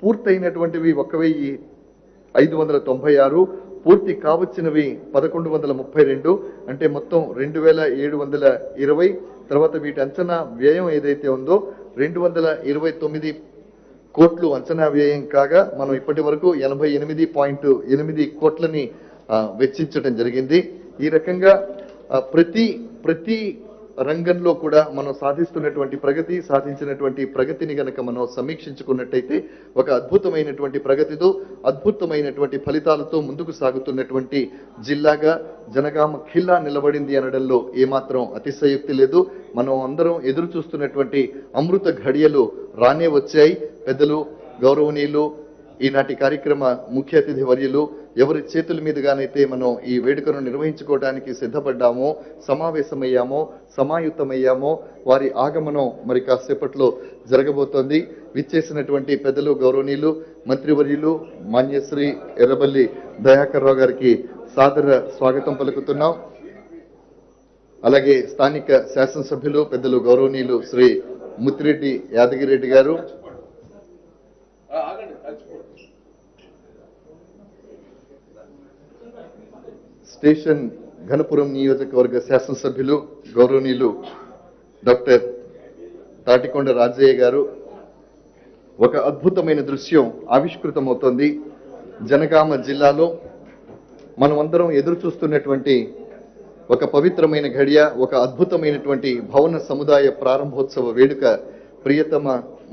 పూర్తయినటువంటివి ఒక వెయ్యి ఐదు వందల తొంభై ఆరు పూర్తి కావచ్చినవి పదకొండు వందల ముప్పై రెండు అంటే మొత్తం రెండు వేల ఏడు వందల ఇరవై. తర్వాత వీటి అంచనా వ్యయం ఏదైతే ఉందో రెండు వందల ఇరవై తొమ్మిది కోట్లు అంచనా వ్యయం కాగా మనం ఇప్పటి వరకు ఎనభై ఎనిమిది పాయింట్ ఎనిమిది కోట్లని వెచ్చించడం జరిగింది. ఈ రకంగా ప్రతి ప్రతి రంగంలో కూడా మనం సాధిస్తున్నటువంటి ప్రగతి సాధించినటువంటి ప్రగతిని గనక మనం సమీక్షించుకున్నట్టయితే ఒక అద్భుతమైనటువంటి ప్రగతితో అద్భుతమైనటువంటి ఫలితాలతో ముందుకు సాగుతున్నటువంటి జిల్లాగా జనగామ ఖిల్లా నిలబడింది అనడంలో ఏమాత్రం అతిశయోక్తి లేదు. మనం అందరం ఎదురు చూస్తున్నటువంటి అమృత ఘడియలు రానే వచ్చాయి. పెద్దలు గౌరవనీయులు ఈనాటి కార్యక్రమ ముఖ్య అతిథి వర్యులు ఎవరి చేతుల మీదుగానైతే మనం ఈ వేడుకను నిర్వహించుకోవడానికి సిద్ధపడ్డామో సమావేశమయ్యామో సమాయుతమయ్యామో వారి ఆగమనం మరి కాసేపట్లో జరగబోతోంది. విచ్చేసినటువంటి పెద్దలు గౌరవనీయులు మంత్రివర్యులు మాన్యశ్రీ ఎర్రబల్లి దయాకర్ రావు గారికి సాదర స్వాగతం పలుకుతున్నాం. అలాగే స్థానిక శాసనసభ్యులు పెద్దలు గౌరవనీయులు శ్రీ ముత్తిరెడ్డి యాదగిరెడ్డి గారు స్టేషన్ ఘనపురం నియోజకవర్గ శాసనసభ్యులు గౌరవనీయులు డాక్టర్ తాటికొండ రాజయ్య గారు. ఒక అద్భుతమైన దృశ్యం ఆవిష్కృతమవుతోంది. జనగామ జిల్లాలో మనమందరం ఎదురు చూస్తున్నటువంటి ఒక పవిత్రమైన ఘడియ ఒక అద్భుతమైనటువంటి భవన సముదాయ ప్రారంభోత్సవ వేడుక ప్రియతమ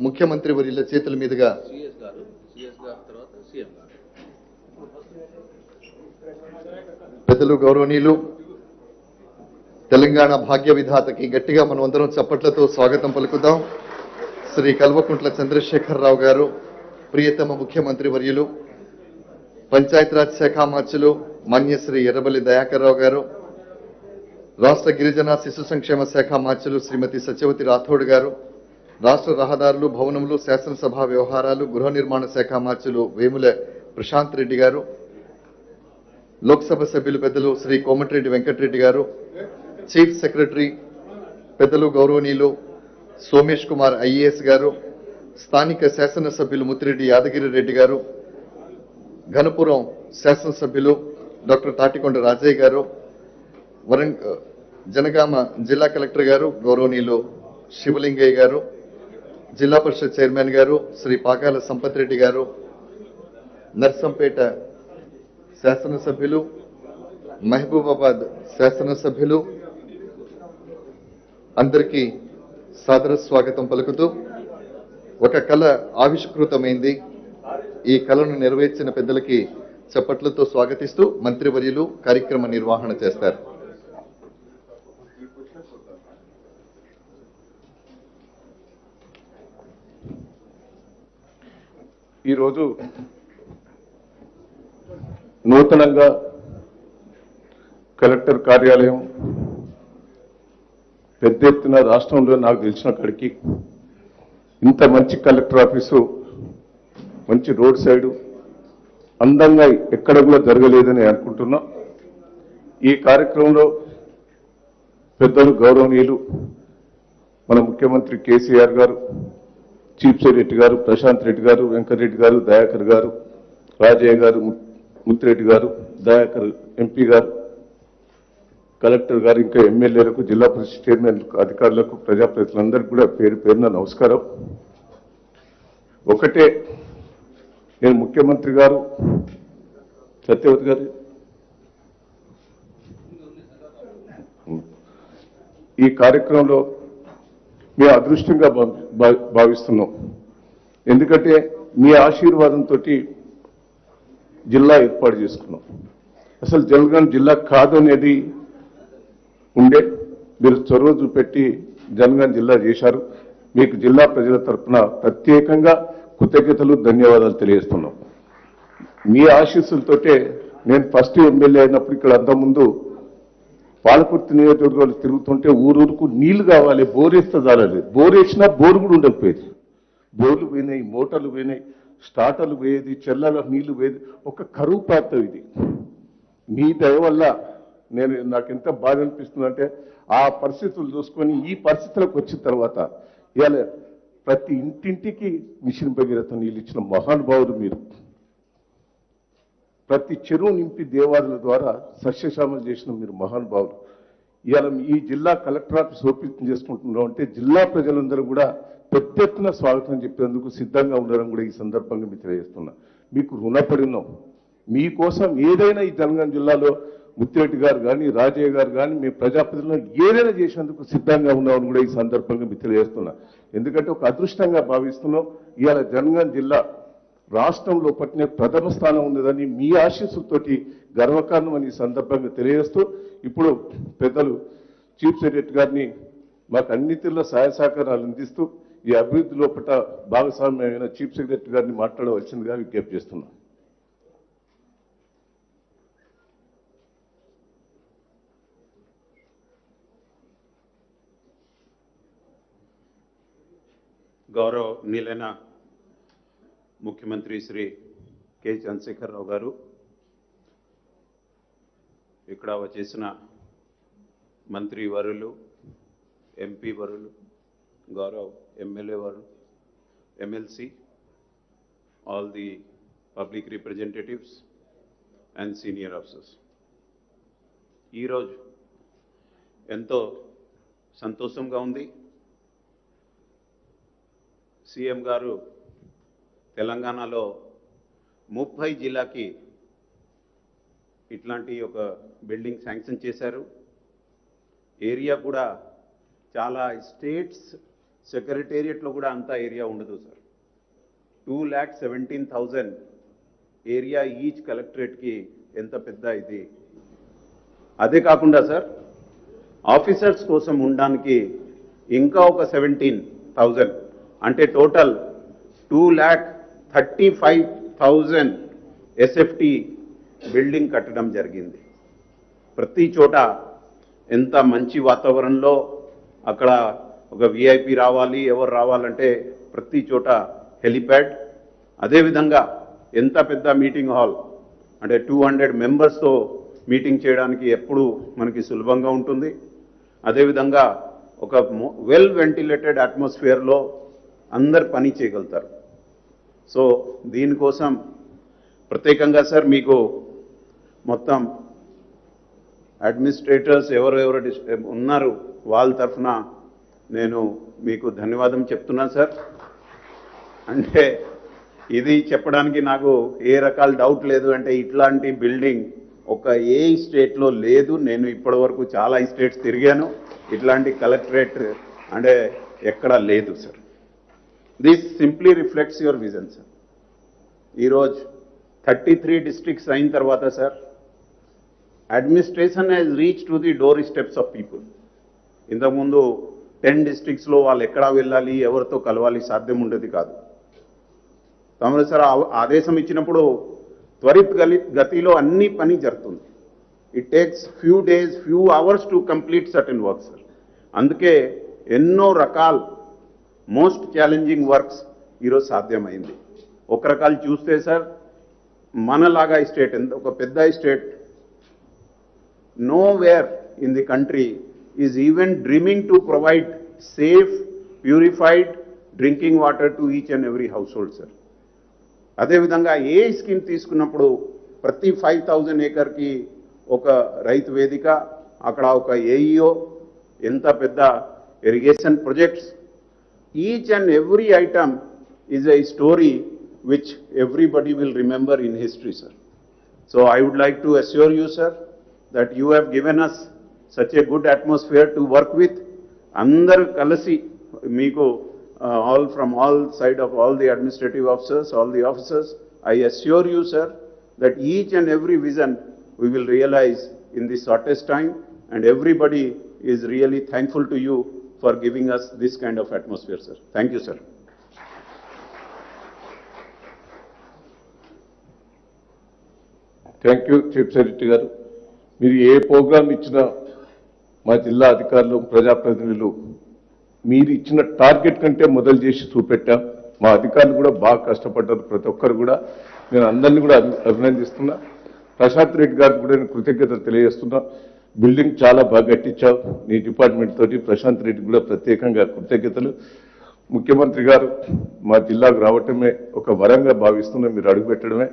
ముఖ్యమంత్రి వర్యుల చేతుల మీదుగా సిఎస్ గారు సిఎస్ గారు తర్వాత సీఎం గారు పెద్దలు గౌరవనీయులు తెలంగాణ భాగ్య విధాతకి గట్టిగా మనం అందరం చప్పట్లతో స్వాగతం పలుకుదాం. శ్రీ కల్వకుంట్ల చంద్రశేఖరరావు గారు ప్రియతమ ముఖ్యమంత్రి వర్యులు పంచాయతీరాజ్ శాఖ మార్చులు మాన్యశ్రీ ఎర్రబల్లి దయాకర్రావు గారు రాష్ట్ర గిరిజన శిశు సంక్షేమ శాఖ మార్చులు శ్రీమతి సత్యవతి రాథోడ్ గారు రాష్ట్ర రహదారులు భవనములు శాసనసభ వ్యవహారాలు గృహ నిర్మాణ శాఖ మార్చులు వేముల ప్రశాంత్ రెడ్డి గారు లోక్సభ సభ్యులు పెద్దలు శ్రీ కోమటిరెడ్డి వెంకటరెడ్డి గారు చీఫ్ సెక్రటరీ పెద్దలు గౌరవనీయులు సోమేష్ కుమార్ ఐఏఎస్ గారు స్థానిక శాసనసభ్యులు ముత్తిరెడ్డి యాదగిరి రెడ్డి గారు ఘనపురం శాసనసభ్యులు డాక్టర్ తాటికొండ రాజయ్య గారు వరంగ్ జనగామ జిల్లా కలెక్టర్ గారు గౌరవనీయులు శివలింగయ్య గారు జిల్లా పరిషత్ చైర్మన్ గారు శ్రీ పాకాల సంపత్ రెడ్డి గారు నర్సంపేట శాసనసభ్యులు మహబూబాబాద్ శాసనసభ్యులు అందరికీ సాదర స్వాగతం పలుకుతూ ఒక కళ ఆవిష్కృతమైంది. ఈ కళను నెరవేర్చిన పెద్దలకి చప్పట్లతో స్వాగతిస్తూ మంత్రివర్యులు కార్యక్రమ నిర్వహణ చేస్తారు. ఈరోజు నూతనంగా కలెక్టర్ కార్యాలయం పెద్ద ఎత్తున రాష్ట్రంలో నాకు తెలిసిన అక్కడికి ఇంత మంచి కలెక్టర్ ఆఫీసు మంచి రోడ్ సైడు అందంగా ఎక్కడ కూడా జరగలేదని అనుకుంటున్నా. ఈ కార్యక్రమంలో పెద్దలు గౌరవనీయులు మన ముఖ్యమంత్రి కేసీఆర్ గారు చీఫ్ సెక్రటరీ గారు ప్రశాంత్ రెడ్డి గారు వెంకటరెడ్డి గారు దయాకర్ గారు రాజయ్య గారు ముత్తిరెడ్డి గారు దయాకర్ ఎంపీ గారు కలెక్టర్ గారు ఇంకా ఎమ్మెల్యేలకు జిల్లా పరిషత్ చైర్మన్ అధికారులకు ప్రజాప్రతినిధులందరికీ కూడా పేరు పేరున నమస్కారం. ఒకటే నేను ముఖ్యమంత్రి గారు సత్యవతి గారు. ఈ కార్యక్రమంలో మేము అదృష్టంగా భావి- భావిస్తున్నాం. ఎందుకంటే మీ ఆశీర్వాదంతో జిల్లా ఏర్పాటు చేసుకున్నాం. అసలు జనగాం జిల్లా కాదు అనేది ఉండే. మీరు చొరవ చూపెట్టి జనగాం జిల్లా చేశారు. మీకు జిల్లా ప్రజల తరఫున ప్రత్యేకంగా కృతజ్ఞతలు ధన్యవాదాలు తెలియజేస్తున్నాం. మీ ఆశీస్సులతోటే నేను ఫస్ట్ ఎమ్మెల్యే అయినప్పుడు ఇక్కడ అంతకుముందు పాలకుర్తి నియోజకవర్గాలు తిరుగుతుంటే ఊరూరుకు నీళ్ళు కావాలి బోరేస్తే చాలలేదు బోరేసినా బోరు కూడా ఉండకపోయేది. బోర్లు పోయినాయి మోటార్లు పోయినాయి. స్టార్టర్లు పోయేది చెల్లల నీళ్ళు పోయేది ఒక కరువు ప్రాంతం ఇది. మీ దయ వల్ల నేను నాకు ఎంత బాధ అనిపిస్తుందంటే ఆ పరిస్థితులు చూసుకొని ఈ పరిస్థితులకు వచ్చిన తర్వాత ఇవాళ ప్రతి ఇంటింటికి మిషన్ భగీరథ నీళ్ళు ఇచ్చిన మహానుభావులు మీరు. ప్రతి చెరువు నింపి దేవాదుల ద్వారా సస్యశ్యామలు చేసిన మీరు మహానుభావులు. ఇవాళ ఈ జిల్లా కలెక్టర్ ఆఫీస్ ఓపెన్ చేసుకుంటున్నాం అంటే జిల్లా ప్రజలందరూ కూడా పెద్ద స్వాగతం చెప్పేందుకు సిద్ధంగా ఉండడం కూడా ఈ సందర్భంగా మీకు తెలియజేస్తున్నా. మీకు రుణపడి ఉన్నాం మీకోసం ఏదైనా ఈ తెలంగాణ జిల్లాలో ముత్తిరెడ్డి గారు కానీ రాజయ్య గారు కానీ మీ ప్రజాప్రతినిధులను ఏదైనా చేసేందుకు సిద్ధంగా ఉన్నామని కూడా ఈ సందర్భంగా మీకు తెలియజేస్తున్నా. ఎందుకంటే ఒక అదృష్టంగా భావిస్తున్నాం. ఇవాళ జనగాం జిల్లా రాష్ట్రంలో పట్టిన ప్రథమ స్థానం ఉన్నదని మీ ఆశీస్సులతోటి గర్వకారణం అని సందర్భంగా తెలియజేస్తూ ఇప్పుడు పెద్దలు చీఫ్ సెక్రటరీ గారిని మాకు అన్ని తీరుల సహాయ సహకారాలు అందిస్తూ ఈ అభివృద్ధి లోపల భాగస్వామ్యమైన చీఫ్ సెక్రటరీ గారిని మాట్లాడవలసిందిగా విజ్ఞప్తి చేస్తున్నాం. గౌరవనీయులైన ముఖ్యమంత్రి శ్రీ కె చంద్రశేఖరరావు గారు ఇక్కడ వచ్చేసిన మంత్రి వరులు ఎంపీ వరులు గౌరవ్ ఎమ్మెల్యే వారు MLC all the public representatives and senior officers ఈరోజు ఎంతో సంతోషంగా ఉంది. సీఎం గారు తెలంగాణలో ముప్పై జిల్లాకి ఇట్లాంటి ఒక బిల్డింగ్ శాంక్షన్ చేశారు. ఏరియా కూడా చాలా స్టేట్స్ సెక్రటేరియట్లో కూడా అంత ఏరియా ఉండదు sir. Two lakh seventeen thousand area each కలెక్టరేట్కి ఎంత పెద్ద ఇది? అదే కాకుండా సార్ ఆఫీసర్స్ కోసం ఉండడానికి ఇంకా ఒక సెవెంటీన్ థౌజండ్ అంటే total two lakh thirty five thousand SFT building కట్టడం జరిగింది. ప్రతి చోట ఎంత మంచి వాతావరణంలో అక్కడ ఒక విఐపి రావాలి ఎవరు రావాలంటే ప్రతి చోట హెలిప్యాడ్. అదేవిధంగా ఎంత పెద్ద మీటింగ్ హాల్ అంటే టూ హండ్రెడ్ మెంబర్స్తో మీటింగ్ చేయడానికి ఎప్పుడు మనకి సులభంగా ఉంటుంది. అదేవిధంగా ఒక వెల్ వెంటిలేటెడ్ అట్మాస్ఫియర్లో అందరు పని చేయగలుగుతారు. సో దీనికోసం ప్రత్యేకంగా సార్ మీకు మొత్తం అడ్మినిస్ట్రేటర్స్ ఎవరెవరు డిస్- ఉన్నారు వాళ్ళ తరఫున నేను మీకు ధన్యవాదం చెప్తున్నాను సార్. అంటే ఇది చెప్పడానికి నాకు ఏ రకాల డౌట్ లేదు. అంటే ఇట్లాంటి బిల్డింగ్ ఒక ఏ స్టేట్లో లేదు. నేను ఇప్పటివరకు చాలా స్టేట్స్ తిరిగాను. ఇట్లాంటి కలెక్టరేట్ అంటే ఎక్కడా లేదు sir. This simply reflects your vision sir ఈరోజు థర్టీ త్రీ డిస్ట్రిక్ట్స్ అయిన తర్వాత sir administration has reach to the door steps of people ఇంతకుముందు టెన్ డిస్ట్రిక్ట్స్లో వాళ్ళు ఎక్కడా వెళ్ళాలి ఎవరితో కలవాలి సాధ్యం ఉండేది కాదు. తమరు సార్ ఆ- ఆదేశం ఇచ్చినప్పుడు త్వరిత గలి గతిలో అన్ని పని జరుగుతుంది. It takes few days few hours to complete certain work sir అందుకే ఎన్నో రకాల మోస్ట్ ఛాలెంజింగ్ వర్క్స్ ఈరోజు సాధ్యమైంది. ఒక రకాలు చూస్తే సార్ మనలాగా స్టేట్ ఎంత ఒక పెద్ద state where in the country is even dreaming to provide safe, purified drinking water to each and every household, sir. అదేవిధంగా ఏ స్కీమ్ తీసుకున్నప్పుడు ప్రతి ఫైవ్ థౌజండ్ ఏకర్కి ఒక రైతు వేదిక అక్కడ ఒక ఏఈఓ ఎంత పెద్ద irrigation projects each and every item is a story which everybody will remember in history sir So I would like to assure you, sir, that you have given us such a good atmosphere to work with. అందరు కలిసి మీకు all from all side of all the administrative officers all the officers I assure you sir that each and every vision we will realise in the shortest time and everybody is really thankful to you for giving us this kind of atmosphere sir thank you sir thank you chief secretary గారు మీరు ఏ programme ఇచ్చినా మా జిల్లా అధికారులు ప్రజాప్రతినిధులు మీరు ఇచ్చిన target కంటే మొదలు చేసి చూపెట్టాం. మా అధికారులు కూడా బాగా కష్టపడ్డారు ప్రతి ఒక్కరు కూడా. నేను అందరినీ కూడా అభినందిస్తున్నా. ప్రశాంత్ రెడ్డి గారికి కూడా నేను కృతజ్ఞతలు తెలియజేస్తున్నా. బిల్డింగ్ చాలా బాగా కట్టించావు. నీ డిపార్ట్మెంట్ తోటి ప్రశాంత్ రెడ్డి కూడా ప్రత్యేకంగా కృతజ్ఞతలు. ముఖ్యమంత్రి గారు మా జిల్లాకు రావటమే ఒక వరంగా భావిస్తున్నా. మీరు అడుగుపెట్టడమే.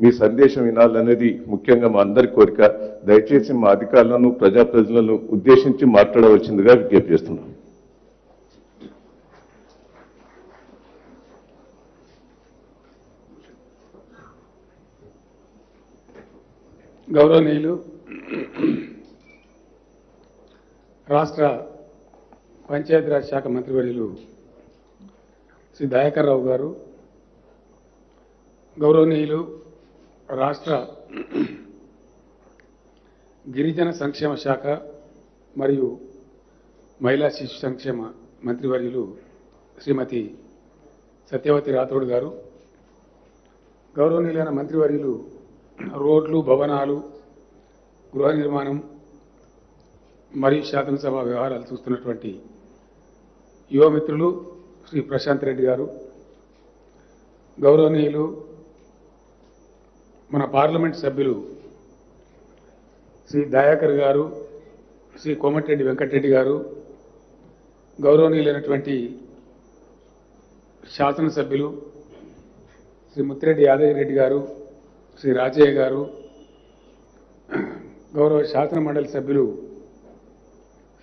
మీ సందేశం వినాలనేది ముఖ్యంగా మా అందరి కోరిక. దయచేసి మా అధికారులను ప్రజాప్రతినిధులను ఉద్దేశించి మాట్లాడవలసిందిగా విజ్ఞప్తి చేస్తున్నాం గౌరవనీయులు రాష్ట్ర పంచాయతీరాజ్ శాఖ మంత్రివర్యులు శ్రీ దయాకర్ రావు గారు గౌరవనీయులు రాష్ట్ర గిరిజన సంక్షేమ శాఖ మరియు మహిళా శిశు సంక్షేమ మంత్రివర్యులు శ్రీమతి సత్యవతి రాథోడ్ గారు గౌరవనీయులైన మంత్రివర్యులు రోడ్లు భవనాలు గృహ నిర్మాణం మరియు శాసనసభ వ్యవహారాలు చూస్తున్నటువంటి యువమిత్రులు శ్రీ ప్రశాంత్ రెడ్డి గారు గౌరవనీయులు మన పార్లమెంట్ సభ్యులు శ్రీ దయాకర్ గారు శ్రీ కోమటిరెడ్డి వెంకటరెడ్డి గారు గౌరవనీయులైనటువంటి శాసనసభ్యులు శ్రీ ముత్తిరెడ్డి యాదగిరెడ్డి గారు శ్రీ రాజయ్య గారు గౌరవ శాసన మండలి సభ్యులు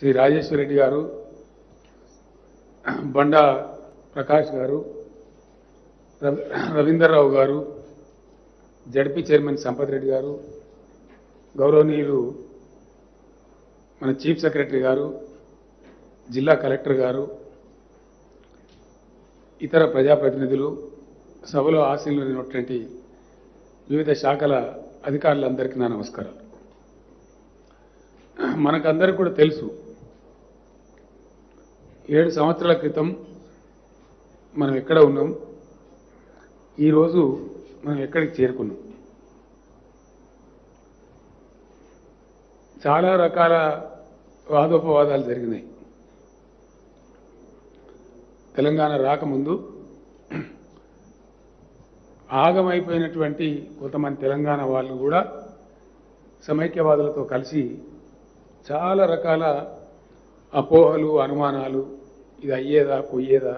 శ్రీ రాజేశ్వరరెడ్డి గారు బండా ప్రకాష్ గారు రవి- రవీందర్రావు గారు జడ్పీ చైర్మన్ సంపత్ రెడ్డి గారు గౌరవనీయులు మన చీఫ్ సెక్రటరీ గారు జిల్లా కలెక్టర్ గారు ఇతర ప్రజాప్రతినిధులు సభలో ఆశీనులైనటువంటి వివిధ శాఖల అధికారులందరికీ నా నమస్కారాలు. మనకందరికి కూడా తెలుసు ఏడు సంవత్సరాల క్రితం మనం ఎక్కడ ఉన్నాం? ఈరోజు మనం ఎక్కడికి చేరుకున్నాం? చాలా రకాల వాదోపవాదాలు జరిగినాయి. తెలంగాణ రాకముందు ఆగమైపోయినటువంటి కొంతమంది తెలంగాణ వాళ్ళు కూడా సమైక్యవాదులతో కలిసి చాలా రకాల అపోహలు అనుమానాలు ఇది అయ్యేదా పోయేదా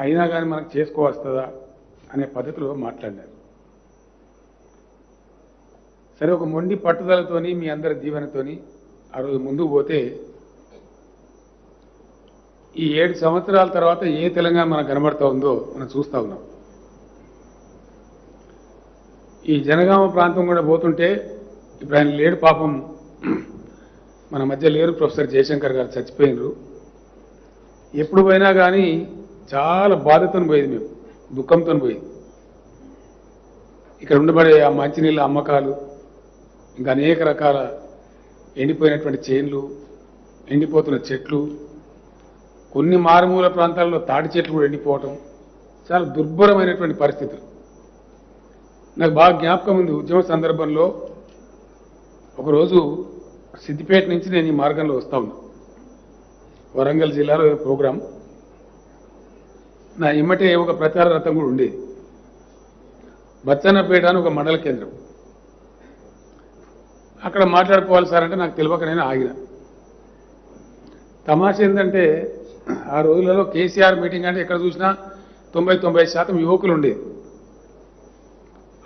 అయినా కానీ మనకు చేసుకోవస్తుందా అనే పద్ధతిలో మాట్లాడినారు. సరే ఒక మొండి పట్టుదలతోని మీ అందరి దీవెనతోని ఆ రోజు ముందుకు పోతే ఈ ఏడు సంవత్సరాల తర్వాత ఏ తెలంగాణ మనకు కనబడతా ఉందో మనం చూస్తా ఉన్నాం. ఈ జనగామ ప్రాంతం కూడా పోతుంటే ఇప్పుడు ఆయన లేడు పాపం. మన మధ్య లేరు ప్రొఫెసర్ జయశంకర్ గారు చచ్చిపోయినరు. ఎప్పుడు పోయినా కానీ చాలా బాధతో పోయేది మేము. దుఃఖంతో పోయింది. ఇక్కడ ఉండబడే ఆ మంచినీళ్ళ అమ్మకాలు ఇంకా అనేక రకాల ఎండిపోయినటువంటి చేన్లు ఎండిపోతున్న చెట్లు కొన్ని మారుమూల ప్రాంతాల్లో తాటి చెట్లు కూడా ఎండిపోవటం చాలా దుర్భరమైనటువంటి పరిస్థితులు. నాకు బాగా జ్ఞాపకం ఉంది. ఉద్యమ సందర్భంలో ఒకరోజు సిద్దిపేట నుంచి నేను ఈ మార్గంలో వస్తా ఉన్నా. వరంగల్ జిల్లాలో ప్రోగ్రాం. నా ఇమ్మటే ఒక ప్రచార రథం కూడా ఉండేది. బచ్చన్నపేట అని ఒక మండల కేంద్రం. అక్కడ మాట్లాడుకోవాలి సార్ అంటే నాకు తెలియక నేను ఆగిన. తమాష ఏంటంటే ఆ రోజులలో కేసీఆర్ మీటింగ్ అంటే ఎక్కడ చూసినా తొంభై తొంభై శాతం యువకులు ఉండేది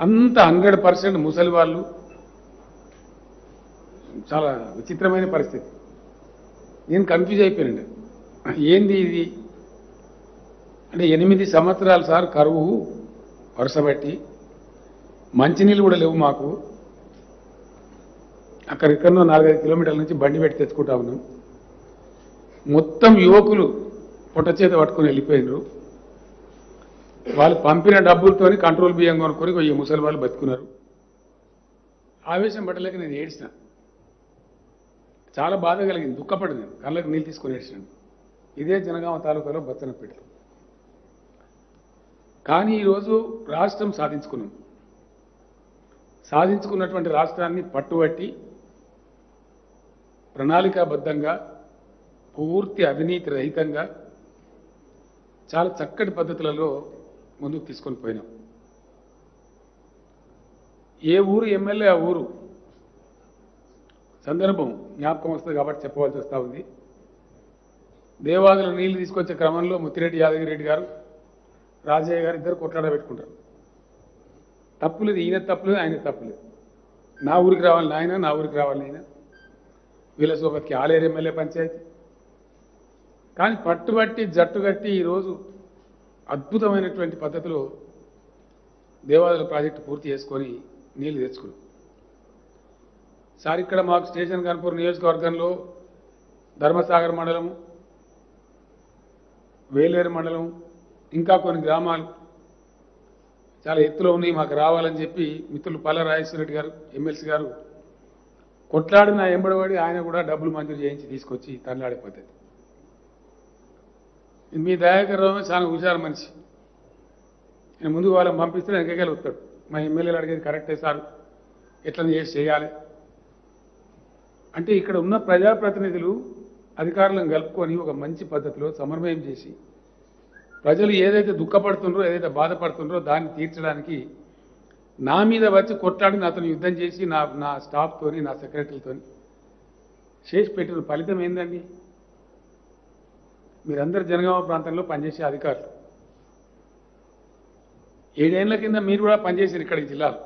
అంత హండ్రెడ్ పర్సెంట్ ముసలి వాళ్ళు. చాలా విచిత్రమైన పరిస్థితి. నేను కన్ఫ్యూజ్ అయిపోయానండి. ఏంది ఇది? అంటే ఎనిమిది సంవత్సరాలు సార్ కరువు వరుసబట్టి మంచినీళ్ళు కూడా లేవు మాకు. అక్కడిక్కడో నాలుగైదు కిలోమీటర్ల నుంచి బండి పెట్టి తెచ్చుకుంటా ఉన్నాం. మొత్తం యువకులు పొట్ట చేత పట్టుకొని వెళ్ళిపోయినారు. వాళ్ళు పంపిన డబ్బులతోని కంట్రోల్ బియ్యం కొనుక్కొని ఈ ముసలి వాళ్ళు బతుకున్నారు. ఆవేశం పట్టలేక నేను ఏడ్చిన. చాలా బాధ కలిగింది. దుఃఖపడి నేను. కళ్ళకి నీళ్ళు తీసుకొని ఏడ్చినాను. ఇదే జనగామ తాలూకాలో బచ్చనపేట కానీ ఈరోజు రాష్ట్రం సాధించుకున్నాం. సాధించుకున్నటువంటి రాష్ట్రాన్ని పట్టుబట్టి ప్రణాళికాబద్ధంగా పూర్తి అవినీతి రహితంగా చాలా చక్కటి పద్ధతులలో ముందుకు తీసుకొని పోయినాం. ఏ ఊరు ఎమ్మెల్యే ఆ ఊరు? సందర్భం జ్ఞాపకం వస్తుంది కాబట్టి చెప్పవలసి వస్తూ ఉంది. దేవాదుల నీళ్ళు తీసుకొచ్చే క్రమంలో ముత్తిరెడ్డి యాదగిరెడ్డి గారు రాజయ్య గారు ఇద్దరు కొట్లాడ పెట్టుకుంటారు తప్పులేదు ఈయన తప్పులేదు ఆయన తప్పులేదు. నా ఊరికి రావాలి నాయన నా ఊరికి రావాలి ఆయన వీళ్ళ సోబత్కి ఆలేరు ఎమ్మెల్యే పంచాయతీ. కానీ పట్టుబట్టి జట్టు కట్టి ఈరోజు అద్భుతమైనటువంటి పద్ధతిలో దేవాదుల ప్రాజెక్టు పూర్తి చేసుకొని నీళ్ళు తెచ్చుకున్నాం. సార్ ఇక్కడ మాకు స్టేషన్ కనుపూర్ నియోజకవర్గంలో ధర్మసాగర్ మండలం వేలేరు మండలం ఇంకా కొన్ని గ్రామాలు చాలా ఎత్తులో ఉన్నాయి మాకు రావాలని చెప్పి మిత్రులు పల్ల రాజేశ్వర రెడ్డి గారు ఎమ్మెల్సీ గారు కొట్లాడిన ఎంబడబడి ఆయన కూడా డబ్బులు మంజూరు చేయించి తీసుకొచ్చి తనలాడే పద్ధతి మీ దయాకర్ చాలా హుషారు మనిషి. నేను ముందు వాళ్ళని పంపిస్తే వెనకకెళ్ళి వస్తాడు. మా ఎమ్మెల్యేలు అడిగేది కరెక్టే సార్. ఎట్లా చేసి చేయాలి? అంటే ఇక్కడ ఉన్న ప్రజాప్రతినిధులు అధికారులను కలుపుకొని ఒక మంచి పద్ధతిలో సమన్వయం చేసి ప్రజలు ఏదైతే దుఃఖపడుతుండ్రో ఏదైతే బాధపడుతుండ్రో దాన్ని తీర్చడానికి నా మీద వచ్చి కొట్లాడి నాతో యుద్ధం చేసి నా నా స్టాఫ్తోని నా సెక్రటరీతోని చేసి పెట్టిన ఫలితం ఏందండి? మీరందరు జనగామ ప్రాంతంలో పనిచేసే అధికారులు. ఏడేళ్ళ కింద మీరు కూడా పనిచేసారు ఇక్కడ ఈ జిల్లాలో.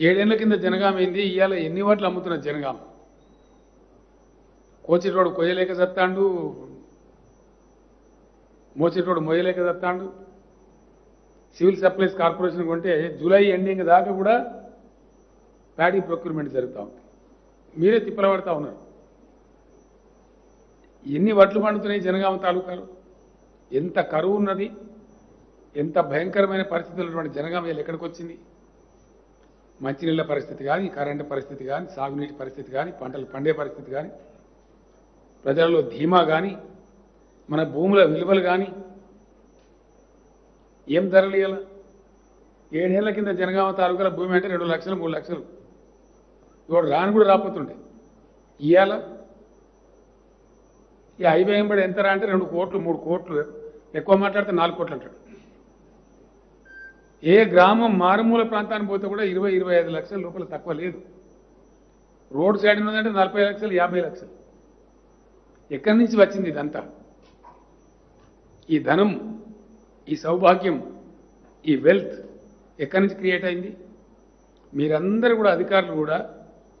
ఏడేళ్ళ కింద జనగామ ఏంది? ఇవాళ ఎన్ని వాట్లు అమ్ముతున్న జనగామ? కోచిరోడు కొయ్యలేక చత్తాండు మోసేటోడు మొయ్యలేక చత్తాండు సివిల్ సప్లైస్ కార్పొరేషన్ కొంటే జూలై ఎండింగ్ దాకా కూడా ప్యాడీ ప్రొక్యూర్మెంట్ జరుగుతూ ఉంది. మీరే తిప్పలబడతా ఉన్నారు. ఎన్ని వడ్లు పండుతున్నాయి జనగామ తాలూకాలు? ఎంత కరువు ఉన్నది? ఎంత భయంకరమైన పరిస్థితులు ఉన్నటువంటి జనగామ ఎక్కడికి వచ్చింది? మంచినీళ్ళ పరిస్థితి కానీ కరెంటు పరిస్థితి కానీ సాగునీటి పరిస్థితి కానీ పంటలు పండే పరిస్థితి కానీ ప్రజలలో ధీమా కానీ మన భూముల విలువలు కానీ ఏం ధరలు ఇవ్వాలి ఏడేళ్ళ కింద జనగామ తాలూకాల భూమి అంటే రెండు లక్షలు మూడు లక్షలు. ఇవాడు రాను కూడా రాపోతుండే ఇవాళ ఈ హైవే ఎంబడి ఎంత రా అంటే రెండు కోట్లు మూడు కోట్లు. ఎక్కువ మాట్లాడితే నాలుగు కోట్లు అంటాడు. ఏ గ్రామం మారుమూల ప్రాంతానికి పోతే కూడా ఇరవై ఇరవై ఐదు లక్షల లోపల తక్కువ లేదు. రోడ్ సైడ్ ఉన్నదంటే నలభై లక్షలు యాభై లక్షలు. ఎక్కడి నుంచి వచ్చింది ఇదంతా? ఈ ధనం ఈ సౌభాగ్యం ఈ వెల్త్ ఎక్కడి నుంచి క్రియేట్ అయింది? మీరందరూ కూడా అధికారులు కూడా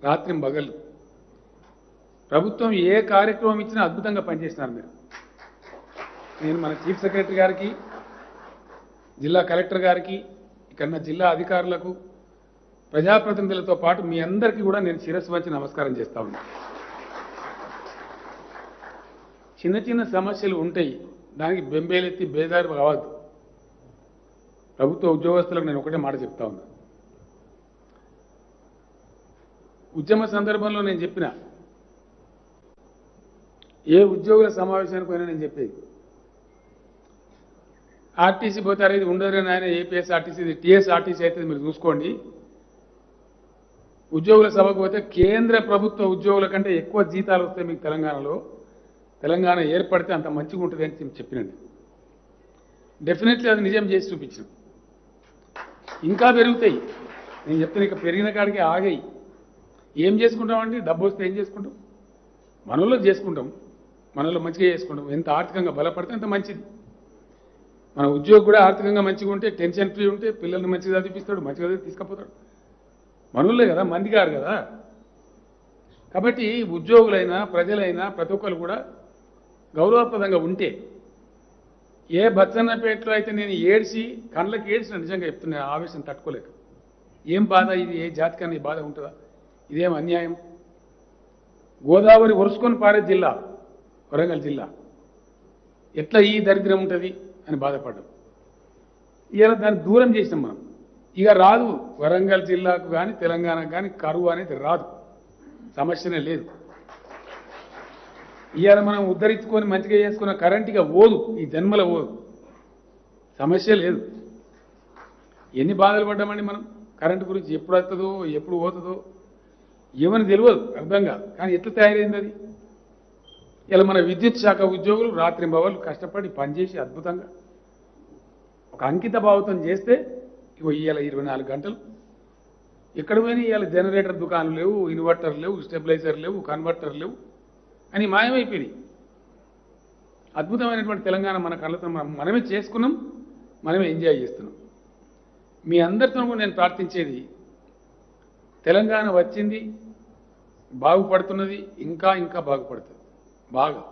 రాత్రి పగలు ప్రభుత్వం ఏ కార్యక్రమం ఇచ్చినా అద్భుతంగా పనిచేసినారు మీరు. నేను మన చీఫ్ సెక్రటరీ గారికి జిల్లా కలెక్టర్ గారికి ఇక్కడ జిల్లా అధికారులకు ప్రజాప్రతినిధులతో పాటు మీ అందరికీ కూడా నేను శిరస్సు వచ్చి నమస్కారం చేస్తా ఉన్నాను చిన్న చిన్న సమస్యలు ఉంటాయి. దానికి బెంబేలెత్తి బేదారి కావద్దు ప్రభుత్వ ఉద్యోగస్తులకు నేను ఒకటే మాట చెప్తా ఉన్నా. ఉద్యమ సందర్భంలో నేను చెప్పిన ఏ ఉద్యోగుల సమావేశానికి పోయినా నేను చెప్పేది. ఆర్టీసీ పోతారు ఇది ఉండదు ఆయన ఏపీఎస్ ఆర్టీసీ ఇది టీఎస్ ఆర్టీసీ అయితే మీరు చూసుకోండి. ఉద్యోగుల సభకు పోతే కేంద్ర ప్రభుత్వ ఉద్యోగుల కంటే ఎక్కువ జీతాలు వస్తాయి మీకు తెలంగాణలో. తెలంగాణ ఏర్పడితే అంత మంచిగా ఉంటుంది అని చెప్పినండి. డెఫినెట్లీ అది నిజం చేసి చూపించాను ఇంకా పెరుగుతాయి. నేను చెప్తాను ఇక పెరిగిన కాడికి ఆగాయి. ఏం చేసుకుంటామండి డబ్బు వస్తే ఏం చేసుకుంటాం? మనలో చేసుకుంటాం. మనలో మంచిగా చేసుకుంటాం. ఎంత ఆర్థికంగా బలపడితే అంత మంచిది. మన ఉద్యోగి కూడా ఆర్థికంగా మంచిగా ఉంటే టెన్షన్ ఫ్రీ ఉంటే పిల్లల్ని మంచిగా చదివిస్తాడు మంచిగా చదివి తీసుకుపోతాడు. మనోళ్ళే కదా మంది గారు కదా. కాబట్టి ఉద్యోగులైనా ప్రజలైనా ప్రతి ఒక్కరు కూడా గౌరవప్రదంగా ఉంటే ఏ బచ్చన్నపేటలో అయితే నేను ఏడ్చి కళ్ళకి ఏడ్చిన నిజంగా చెప్తున్నాను ఆవేశం తట్టుకోలేక. ఏం బాధ ఇది? ఏ జాతికన్నా ఈ బాధ ఉంటుందా? ఇదేం అన్యాయం? గోదావరి ఒరుసుకొని పారే జిల్లా వరంగల్ జిల్లా. ఎట్లా ఈ దరిద్రం ఉంటుంది అని బాధపడ్డాం. ఇలా దాన్ని దూరం చేసినాం మనం. ఇక రాదు. వరంగల్ జిల్లాకు కానీ తెలంగాణకు కానీ కరువు అనేది రాదు. సమస్యనే లేదు. ఇవాళ మనం ఉద్ధరించుకొని మంచిగా చేసుకున్న కరెంటుగా ఓదు ఈ జన్మల ఓదు సమస్య లేదు. ఎన్ని బాధలు పడ్డామండి మనం? కరెంటు గురించి ఎప్పుడు వస్తుందో ఎప్పుడు పోతుందో ఏమని తెలియదు అర్థం కాదు. కానీ ఎట్లా తయారైంది అది? ఇలా మన విద్యుత్ శాఖ ఉద్యోగులు రాత్రి బవలు కష్టపడి పనిచేసి అద్భుతంగా ఒక అంకిత భావితం చేస్తే ఇగో ఇవాళ ఇరవై నాలుగు గంటలు. ఎక్కడ పోయినా ఇవాళ జనరేటర్ దుకాణం లేవు ఇన్వర్టర్ లేవు స్టెబిలైజర్ లేవు కన్వర్టర్ లేవు. అని మాయమైపోయినాయి. అద్భుతమైనటువంటి తెలంగాణ మన కళ్ళతో మనం మనమే చేసుకున్నాం మనమే ఎంజాయ్ చేస్తున్నాం. మీ అందరితో కూడా నేను ప్రార్థించేది తెలంగాణ వచ్చింది బాగుపడుతున్నది ఇంకా ఇంకా బాగుపడుతుంది. బాగా.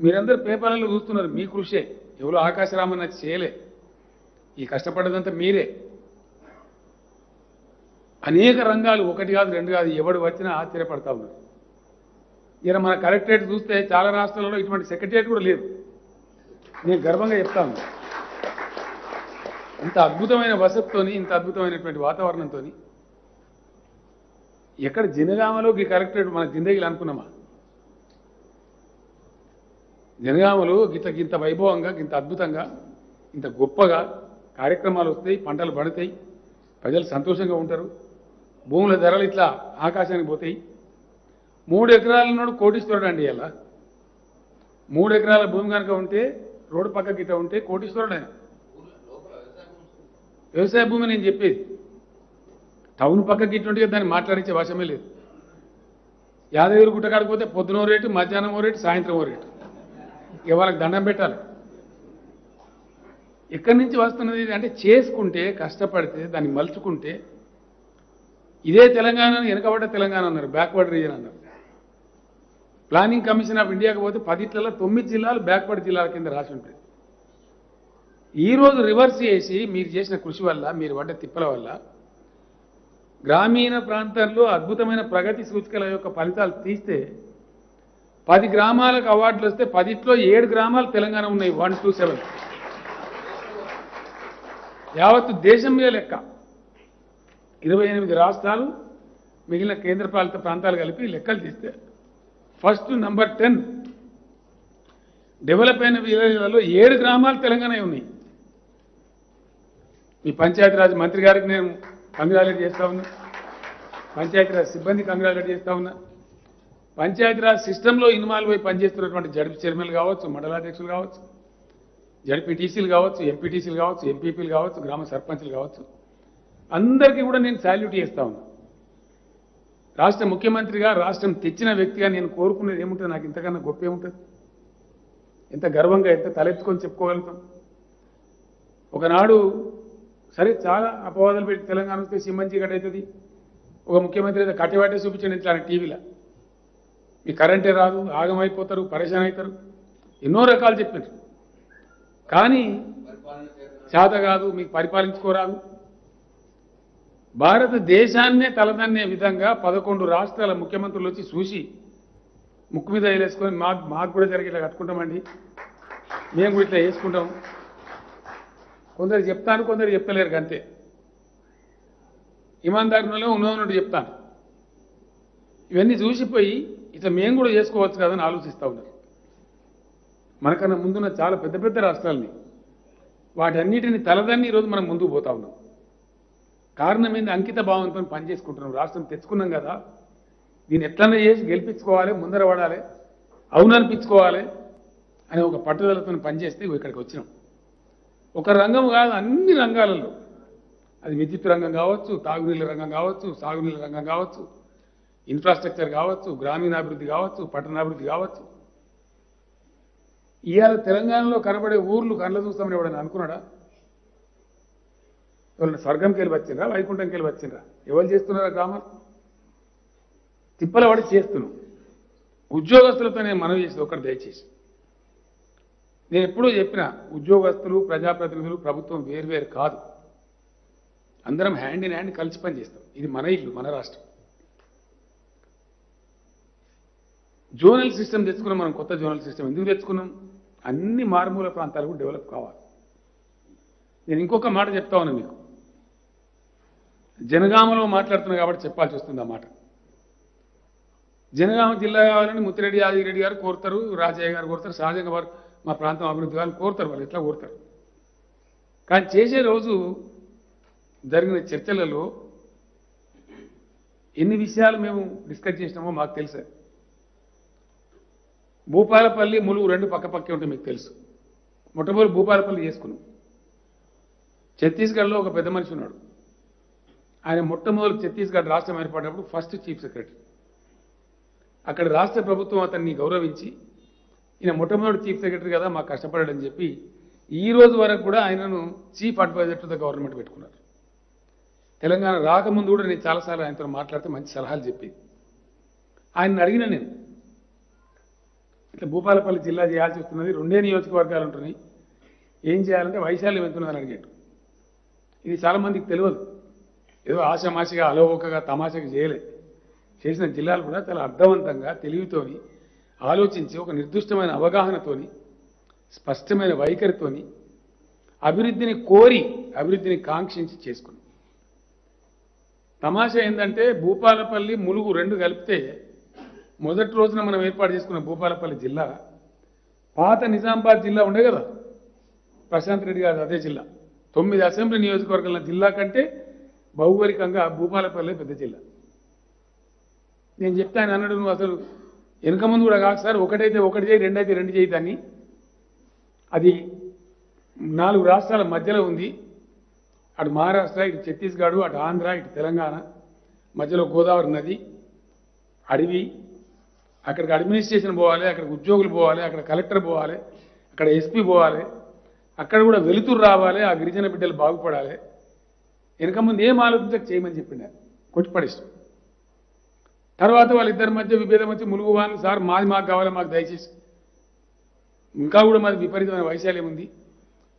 మీరందరూ పేపర్లలో చూస్తున్నారు మీ కృషే. ఎవరో ఆకాశరామన్న చేయలే. ఈ కష్టపడ్డదంతా మీరే. అనేక రంగాలు ఒకటి కాదు రెండు కాదు ఎవడు వచ్చినా ఆశ్చర్యపడతా ఉన్నారు. ఇలా మన కలెక్టరేట్ చూస్తే చాలా రాష్ట్రాలలో ఇటువంటి సెక్రటరియట్ కూడా లేదు. నేను గర్వంగా చెప్తాను. ఇంత అద్భుతమైన వసతితోని ఇంత అద్భుతమైనటువంటి వాతావరణంతో ఎక్కడ జనగామలోకి కలెక్టరేట్ మన జిందగీలు అనుకున్నామా? జనగామలు గింత గింత వైభవంగా గింత అద్భుతంగా ఇంత గొప్పగా కార్యక్రమాలు వస్తాయి పంటలు పడతాయి ప్రజలు సంతోషంగా ఉంటారు భూముల ధరలు ఇట్లా ఆకాశానికి పోతాయి. మూడు ఎకరాల నోడు కోటీశ్వరుడు అండి ఇలా. మూడు ఎకరాల భూమి కనుక ఉంటే రోడ్డు పక్క గిట్ట ఉంటే కోటీశ్వరుడు ఆయన. వ్యవసాయ భూమి నేను చెప్పేది. టౌన్ పక్క గిట్ట ఉంటే దాన్ని మాట్లాడించే భాషమే లేదు. యాదగిరి గుట్ట కాడికి పోతే పొద్దునో రేటు మధ్యాహ్నం ఓ రేటు సాయంత్రం ఓ రేటు. ఇక దండం పెట్టాలి. ఎక్కడి నుంచి వస్తున్నది అంటే చేసుకుంటే కష్టపడితే దాన్ని మలుచుకుంటే ఇదే తెలంగాణ వెనకబడ్డ తెలంగాణ అన్నారు బ్యాక్వర్డ్ రీజన్ అన్నారు. ప్లానింగ్ కమిషన్ ఆఫ్ ఇండియాకి పోతే పదిట్లలో తొమ్మిది జిల్లాలు బ్యాక్వర్డ్ జిల్లాల కింద రాసి ఉంటాయి. ఈ రోజు రివర్స్ చేసి మీరు చేసిన కృషి వల్ల మీరు పడ్డ తిప్పల వల్ల గ్రామీణ ప్రాంతాల్లో అద్భుతమైన ప్రగతి సూచికల యొక్క ఫలితాలు తీస్తే పది గ్రామాలకు అవార్డులు వస్తే పదిట్లో ఏడు గ్రామాలు తెలంగాణ ఉన్నాయి వన్ టూ సెవెన్ యావత్తు దేశం మీద లెక్క. ఇరవై ఎనిమిది రాష్ట్రాలు మిగిలిన కేంద్రపాలిత ప్రాంతాలు కలిపి లెక్కలు తీస్తే ఫస్ట్ నెంబర్ టెన్. డెవలప్ అయిన విలేజ్లలో ఏడు గ్రామాలు తెలంగాణ ఉన్నాయి. మీ పంచాయతీరాజ్ మంత్రి గారికి నేను కంగ్రాచులేట్ చేస్తా ఉన్నా. పంచాయతీరాజ్ సిబ్బంది కంగ్రాచులేట్ చేస్తా ఉన్నా. పంచాయతీరాజ్ సిస్టంలో ఇన్వాల్వ్ అయి పనిచేస్తున్నటువంటి జడ్పీ చైర్మన్లు కావచ్చు మండలాధ్యక్షులు కావచ్చు జడ్పీటీసీలు కావచ్చు ఎంపీటీసీలు కావచ్చు ఎంపీపీలు కావచ్చు గ్రామ సర్పంచ్లు కావచ్చు. అందరికీ కూడా నేను శాల్యూట్ చేస్తా ఉన్నా. రాష్ట్ర ముఖ్యమంత్రిగా రాష్ట్రం తెచ్చిన వ్యక్తిగా నేను కోరుకునేది ఏముంటుంది? నాకు ఇంతకన్నా గొప్ప ఏముంటుంది? ఎంత గర్వంగా ఎంత తలెత్తుకొని చెప్పుకోగలుగుతాం? ఒకనాడు సరే చాలా అపవాదాలు పెట్టి తెలంగాణ వస్తే సిమ్మంచి గట్ అవుతుంది. ఒక ముఖ్యమంత్రి అయితే కట్టివాటే చూపించండి ఇట్లా టీవీలో. మీ కరెంటే రాదు ఆగమైపోతారు పరేషాన్ అవుతారు ఎన్నో రకాలు చెప్పారు. కానీ చేత కాదు మీకు పరిపాలించుకోరాదు. భారతదేశాన్నే తలదన్నే విధంగా పదకొండు రాష్ట్రాల ముఖ్యమంత్రులు వచ్చి చూసి ముక్కు మీద వేసుకొని మాకు మాకు కూడా జరిగి ఇట్లా కట్టుకుంటామండి. మేము కూడా ఇట్లా వేసుకుంటాం. కొందరు చెప్తాను కొందరు చెప్తలేరు అంతే. ఇమాందారులో ఉన్నదన్నట్టు చెప్తాను. ఇవన్నీ చూసిపోయి ఇట్లా మేము కూడా చేసుకోవచ్చు కదని ఆలోచిస్తూ ఉన్నారు మనకన్నా ముందున్న చాలా పెద్ద పెద్ద రాష్ట్రాలని వాటన్నిటిని తలదన్ని ఈరోజు మనం ముందుకు పోతా ఉన్నాం. కారణం ఏంది? అంకిత భావంతో పనిచేసుకుంటున్నాం రాష్ట్రం తెచ్చుకున్నాం కదా. దీన్ని ఎట్లన్నా చేసి గెలిపించుకోవాలి ముందర పడాలి అవును అనే ఒక పట్టుదలతో పనిచేస్తే ఇక్కడికి వచ్చినాం. ఒక రంగం కాదు అన్ని రంగాలలో. అది విద్యుత్ రంగం కావచ్చు తాగునీళ్ళ రంగం కావచ్చు సాగునీళ్ళ రంగం కావచ్చు ఇన్ఫ్రాస్ట్రక్చర్ కావచ్చు గ్రామీణాభివృద్ధి కావచ్చు పట్టణాభివృద్ధి కావచ్చు. ఇవాళ తెలంగాణలో కనబడే ఊర్లు కళ్ళ చూస్తామని ఎవడని అనుకున్నాడా? ఎవరైనా స్వర్గంకి వెళ్ళి వచ్చిండ్రా? వైకుంఠంకి వెళ్ళి వచ్చిండ్రా? ఎవరు చేస్తున్నారా గ్రామాలు తిప్పల పడి చేస్తున్నాం. ఉద్యోగస్తులతో నేను మనవి చేసేది ఒకటి దయచేసి. నేను ఎప్పుడూ చెప్పిన ఉద్యోగస్తులు ప్రజాప్రతినిధులు ప్రభుత్వం వేరువేరు కాదు. అందరం హ్యాండ్ ఇన్ హ్యాండ్ కలిసి పనిచేస్తాం ఇది మన ఇల్లు మన రాష్ట్రం. జోనల్ సిస్టమ్ తెచ్చుకున్నాం మనం కొత్త జోనల్ సిస్టమ్. ఎందుకు తెచ్చుకున్నాం? అన్ని మారుమూల ప్రాంతాలకు డెవలప్ కావాలి. నేను ఇంకొక మాట చెప్తా ఉన్నాను మీకు. జనగామలో మాట్లాడుతున్నా కాబట్టి చెప్పాల్సి వస్తుంది అన్నమాట జనగామ జిల్లా కావాలని ముత్తిరెడ్డి యాదగిరెడ్డి గారు కోరుతారు రాజయ్య గారు కోరుతారు సహజంగా వారు మా ప్రాంతం అభివృద్ధి కావాలని కోరుతారు వాళ్ళు ఎట్లా కోరుతారు? కానీ చేసే రోజు జరిగిన చర్చలలో ఎన్ని విషయాలు మేము డిస్కస్ చేసినామో మాకు తెలుసా. భూపాలపల్లి ములుగు రెండు పక్క పక్కే ఉంటాయి మీకు తెలుసు. మొట్టమొదటి భూపాలపల్లి చేసుకున్నాం. ఛత్తీస్గఢ్లో ఒక పెద్ద మనిషి ఉన్నాడు. ఆయన మొట్టమొదటి ఛత్తీస్గఢ్ రాష్ట్రం ఏర్పడినప్పుడు ఫస్ట్ చీఫ్ సెక్రటరీ అక్కడ రాష్ట్ర ప్రభుత్వం అతన్ని గౌరవించి ఈయన మొట్టమొదటి చీఫ్ సెక్రటరీ కదా మాకు కష్టపడాడని చెప్పి ఈ రోజు వరకు కూడా ఆయనను chief adviser to the government పెట్టుకున్నారు. తెలంగాణ రాకముందు కూడా నేను చాలాసార్లు ఆయనతో మాట్లాడితే మంచి సలహాలు చెప్పేది. ఆయన అడిగిన నేను ఇట్లా భూపాలపల్లి జిల్లా చేయాల్సి వస్తున్నది రెండే నియోజకవర్గాలు ఉంటున్నాయి ఏం చేయాలంటే వైశాల్యం ఎంత ఉన్నదని అడిగాడు. ఇది చాలామందికి తెలియదు. ఏదో ఆశామాషిగా అలవోకగా తమాషగా చేయలే. చేసిన జిల్లాలు కూడా చాలా అర్థవంతంగా తెలివితోని ఆలోచించి ఒక నిర్దిష్టమైన అవగాహనతోని స్పష్టమైన వైఖరితోని అభివృద్ధిని కోరి అభివృద్ధిని కాంక్షించి చేసుకుని తమాషా ఏంటంటే భూపాలపల్లి ములుగు రెండు కలిపితే మొదటి రోజున మనం ఏర్పాటు చేసుకున్న భూపాలపల్లి జిల్లా పాత నిజామాబాద్ జిల్లా ఉండే కదా ప్రశాంత్ రెడ్డి గారు అదే జిల్లా. తొమ్మిది అసెంబ్లీ నియోజకవర్గాల జిల్లా కంటే భౌగోళికంగా భూపాలపల్లి పెద్ద జిల్లా. నేను చెప్తాను ఆయన అన్నాడు నువ్వు అసలు వెనుక ముందు కూడా కాదు సార్ ఒకటైతే ఒకటి చేయి రెండైతే రెండు చేయి దాన్ని. అది నాలుగు రాష్ట్రాల మధ్యలో ఉంది. అటు మహారాష్ట్ర ఇటు ఛత్తీస్గఢ్ అటు ఆంధ్ర ఇటు తెలంగాణ మధ్యలో గోదావరి నది అడవి. అక్కడికి అడ్మినిస్ట్రేషన్ పోవాలి అక్కడికి ఉద్యోగులు పోవాలి అక్కడ కలెక్టర్ పోవాలి అక్కడ ఎస్పీ పోవాలి. అక్కడ కూడా వెలుతురు రావాలి ఆ గిరిజన బిడ్డలు బాగుపడాలి. వెనక ముందు ఏం ఆలోచించక చేయమని చెప్పిండు. ఆయన తర్వాత వాళ్ళిద్దరి మధ్య విభేదం వచ్చి ములుగు వాళ్ళు సార్ మాది మాకు కావాలి మాకు దయచేసి. ఇంకా కూడా మాది విపరీతమైన వైశాల్యం ఉంది.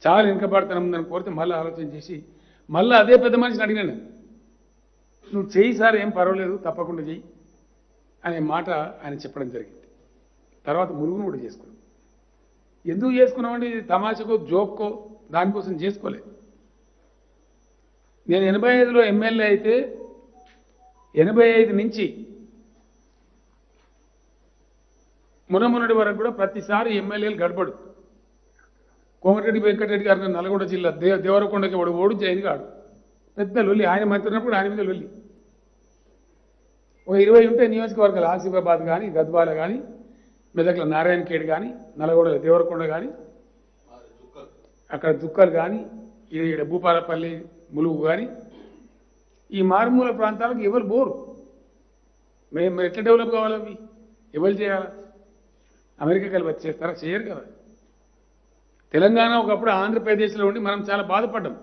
చాలా వెనుకబడతనం ఉందని కోరితే మళ్ళీ ఆలోచన చేసి మళ్ళీ అదే పెద్ద మనిషిని అడిగాను నువ్వు చేయి సార్ ఏం పర్వాలేదు తప్పకుండా చెయ్యి. అనే మాట ఆయన చెప్పడం జరిగింది. తర్వాత ములుగును కూడా చేసుకున్నాం. ఎందుకు చేసుకున్నామండి తమాషకో జోక్కో దానికోసం చేసుకోలేదు. నేను ఎనభై ఐదులో ఎమ్మెల్యే అయితే ఎనభై ఐదు నుంచి మునమునటి వరకు కూడా ప్రతిసారి ఎమ్మెల్యేలు గడపడు. కోమటిరెడ్డి వెంకటరెడ్డి గారు నల్గొండ జిల్లా దేవ దేవరకొండకి వాడు ఓడు జైన్ కాడు. పెద్ద లొల్లి ఆయన మంత్రి ఉన్నప్పుడు ఆయన మీద లొల్లి. ఓ ఇరవై ఉంటే నియోజకవర్గాలు ఆసిఫాబాద్ కానీ గద్వాల కానీ మెదక్ల నారాయణ ఖేడ్ కానీ నల్గొండ దేవరకొండ కానీ అక్కడ దుక్కలు కానీ ఈడ భూపాలపల్లి ములుగు కానీ ఈ మారుమూల ప్రాంతాలకు ఎవరు బోరు? మేము మరి ఎట్లా డెవలప్ కావాలి అవి? ఎవరు చేయాలా? అమెరికా కలిపి వచ్చి చేస్తారా చేయరు కదా. తెలంగాణ ఒకప్పుడు ఆంధ్రప్రదేశ్లో ఉండి మనం చాలా బాధపడ్డాం.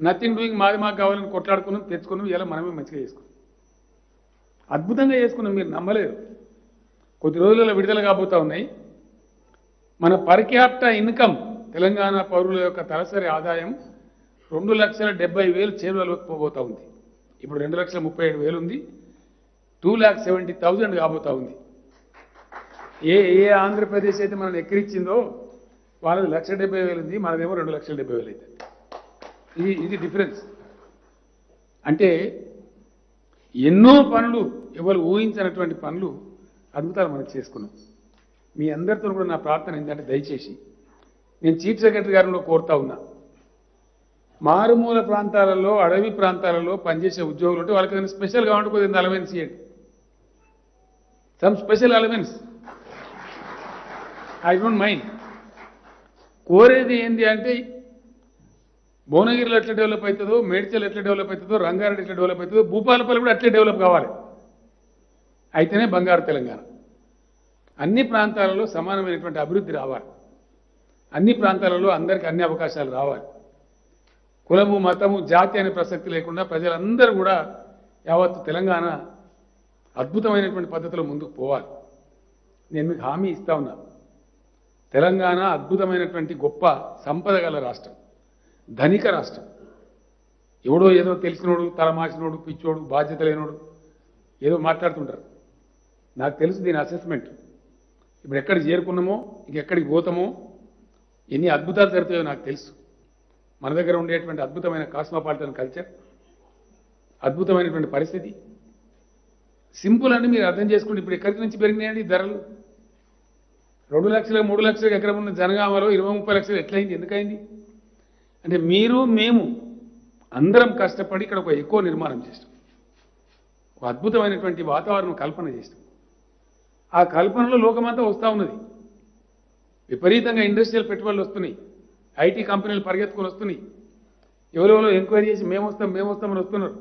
నథింగ్ డూయింగ్ మాది మాకు కావాలని కొట్లాడుకున్నాం తెచ్చుకున్నాం ఇలా మనమే మంచిగా చేసుకున్నాం. అద్భుతంగా చేసుకున్నాం మీరు నమ్మలేరు. కొద్ది రోజులలో విడుదల కాబోతూ ఉన్నాయి. మన పర్ క్యాపిటా ఇన్కమ్ తెలంగాణ పౌరుల యొక్క తలసరి ఆదాయం రెండు లక్షల డెబ్బై వేలు చేరువలోకి పోబోతా ఉంది. ఇప్పుడు రెండు లక్షల ముప్పై ఏడు వేలు ఉంది. టూ ల్యాక్ సెవెంటీ థౌజండ్ కాబోతా ఉంది. ఏ ఏ ఆంధ్రప్రదేశ్ అయితే మనం ఎక్కిరిచ్చిందో వాళ్ళది లక్ష డెబ్బై వేలు ఉంది మనదేమో రెండు లక్షల డెబ్బై వేలు అవుతుంది ఇది ఇది డిఫరెన్స్. అంటే ఎన్నో పనులు ఎవరు ఊహించినటువంటి పనులు అద్భుతాలు మనం చేసుకున్నాం. మీ అందరితో కూడా నా ప్రార్థన ఏంటంటే దయచేసి నేను చీఫ్ సెక్రటరీ గారిలో కోరుతా ఉన్నా. మారుమూల ప్రాంతాలలో అడవి ప్రాంతాలలో పనిచేసే ఉద్యోగులు ఉంటే వాళ్ళకి స్పెషల్గా ఉంటే కొద్దిగా అలవెన్స్ ఇవ్వండి some special allowance I don't mind కోరేది ఏంటి అంటే భువనగిరిలో ఎట్లా డెవలప్ అవుతుందో మేడ్చల్ ఎట్లా డెవలప్ అవుతుందో రంగారెడ్డి ఎట్లా డెవలప్ అవుతుందో భూపాలపల్లి కూడా అట్లే డెవలప్ కావాలి. అయితేనే బంగారు తెలంగాణ. అన్ని ప్రాంతాలలో సమానమైనటువంటి అభివృద్ధి రావాలి. అన్ని ప్రాంతాలలో అందరికీ అన్ని అవకాశాలు రావాలి. కులము మతము జాతి అనే ప్రసక్తి లేకుండా ప్రజలందరూ కూడా యావత్తు తెలంగాణ అద్భుతమైనటువంటి పద్ధతిలో ముందుకు పోవాలి. నేను మీకు హామీ ఇస్తా ఉన్నా. తెలంగాణ అద్భుతమైనటువంటి గొప్ప సంపద గల రాష్ట్రం. ధనిక రాష్ట్రం. ఎవడో ఏదో తెలిసినోడు తలమాసినోడు పిచ్చోడు బాధ్యత లేనోడు ఏదో మాట్లాడుతుంటారు. నాకు తెలుసు దీని అసెస్మెంట్ ఇప్పుడు ఎక్కడికి చేరుకున్నామో ఇంకెక్కడికి పోతామో ఎన్ని అద్భుతాలు జరుగుతాయో నాకు తెలుసు. మన దగ్గర ఉండేటువంటి అద్భుతమైన కాస్మోపాలిటన్ కల్చర్ అద్భుతమైనటువంటి పరిస్థితి. సింపుల్ అని మీరు అర్థం చేసుకుంటే ఇప్పుడు ఎక్కడి నుంచి పెరిగినాయండి ధరలు? రెండు లక్షల మూడు లక్షల ఎకరం ఉన్న జనగామలో ఇరవై ముప్పై లక్షలు ఎట్లయింది? ఎందుకైంది అంటే మీరు మేము అందరం కష్టపడి ఇక్కడ ఒక ఎక్కువ నిర్మాణం చేస్తాం. ఒక అద్భుతమైనటువంటి వాతావరణం కల్పన చేస్తాం. ఆ కల్పనలో లోకమంతా వస్తూ ఉన్నది. విపరీతంగా ఇండస్ట్రియల్ పెట్టుబడులు వస్తున్నాయి. ఐటీ కంపెనీలు పరిగెత్తుకొని వస్తున్నాయి. ఎవరెవరో ఎంక్వైరీ చేసి మేము వస్తాం మేము వస్తామని వస్తున్నారు.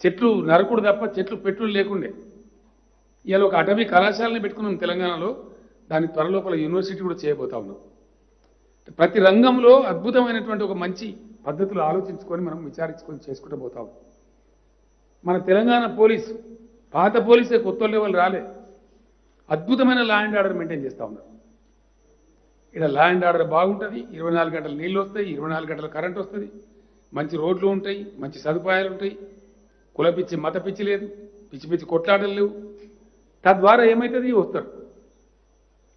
చెట్లు నరకుడు తప్ప చెట్లు పెట్టులు లేకుండే. ఇవాళ ఒక అటవీ కళాశాలని పెట్టుకున్నాం తెలంగాణలో. దాని త్వరలోపల యూనివర్సిటీ కూడా చేయబోతా ఉన్నాం. ప్రతి రంగంలో అద్భుతమైనటువంటి ఒక మంచి పద్ధతులు ఆలోచించుకొని మనం విచారించుకొని చేసుకుంటూ పోతాం మన తెలంగాణ పోలీసు పాత పోలీసే కొత్త వాళ్ళు రాలే. అద్భుతమైన లా అండ్ ఆర్డర్ మెయింటైన్ చేస్తూ ఉన్నారు. ఇక్కడ లా అండ్ ఆర్డర్ బాగుంటుంది ఇరవై నాలుగు గంటలు నీళ్ళు వస్తాయి ఇరవై నాలుగు గంటలు కరెంట్ వస్తుంది. మంచి రోడ్లు ఉంటాయి మంచి సదుపాయాలు ఉంటాయి. కుల పిచ్చి మత పిచ్చి లేదు పిచ్చి పిచ్చి కొట్లాటలు లేవు. తద్వారా ఏమవుతుంది వస్తారు.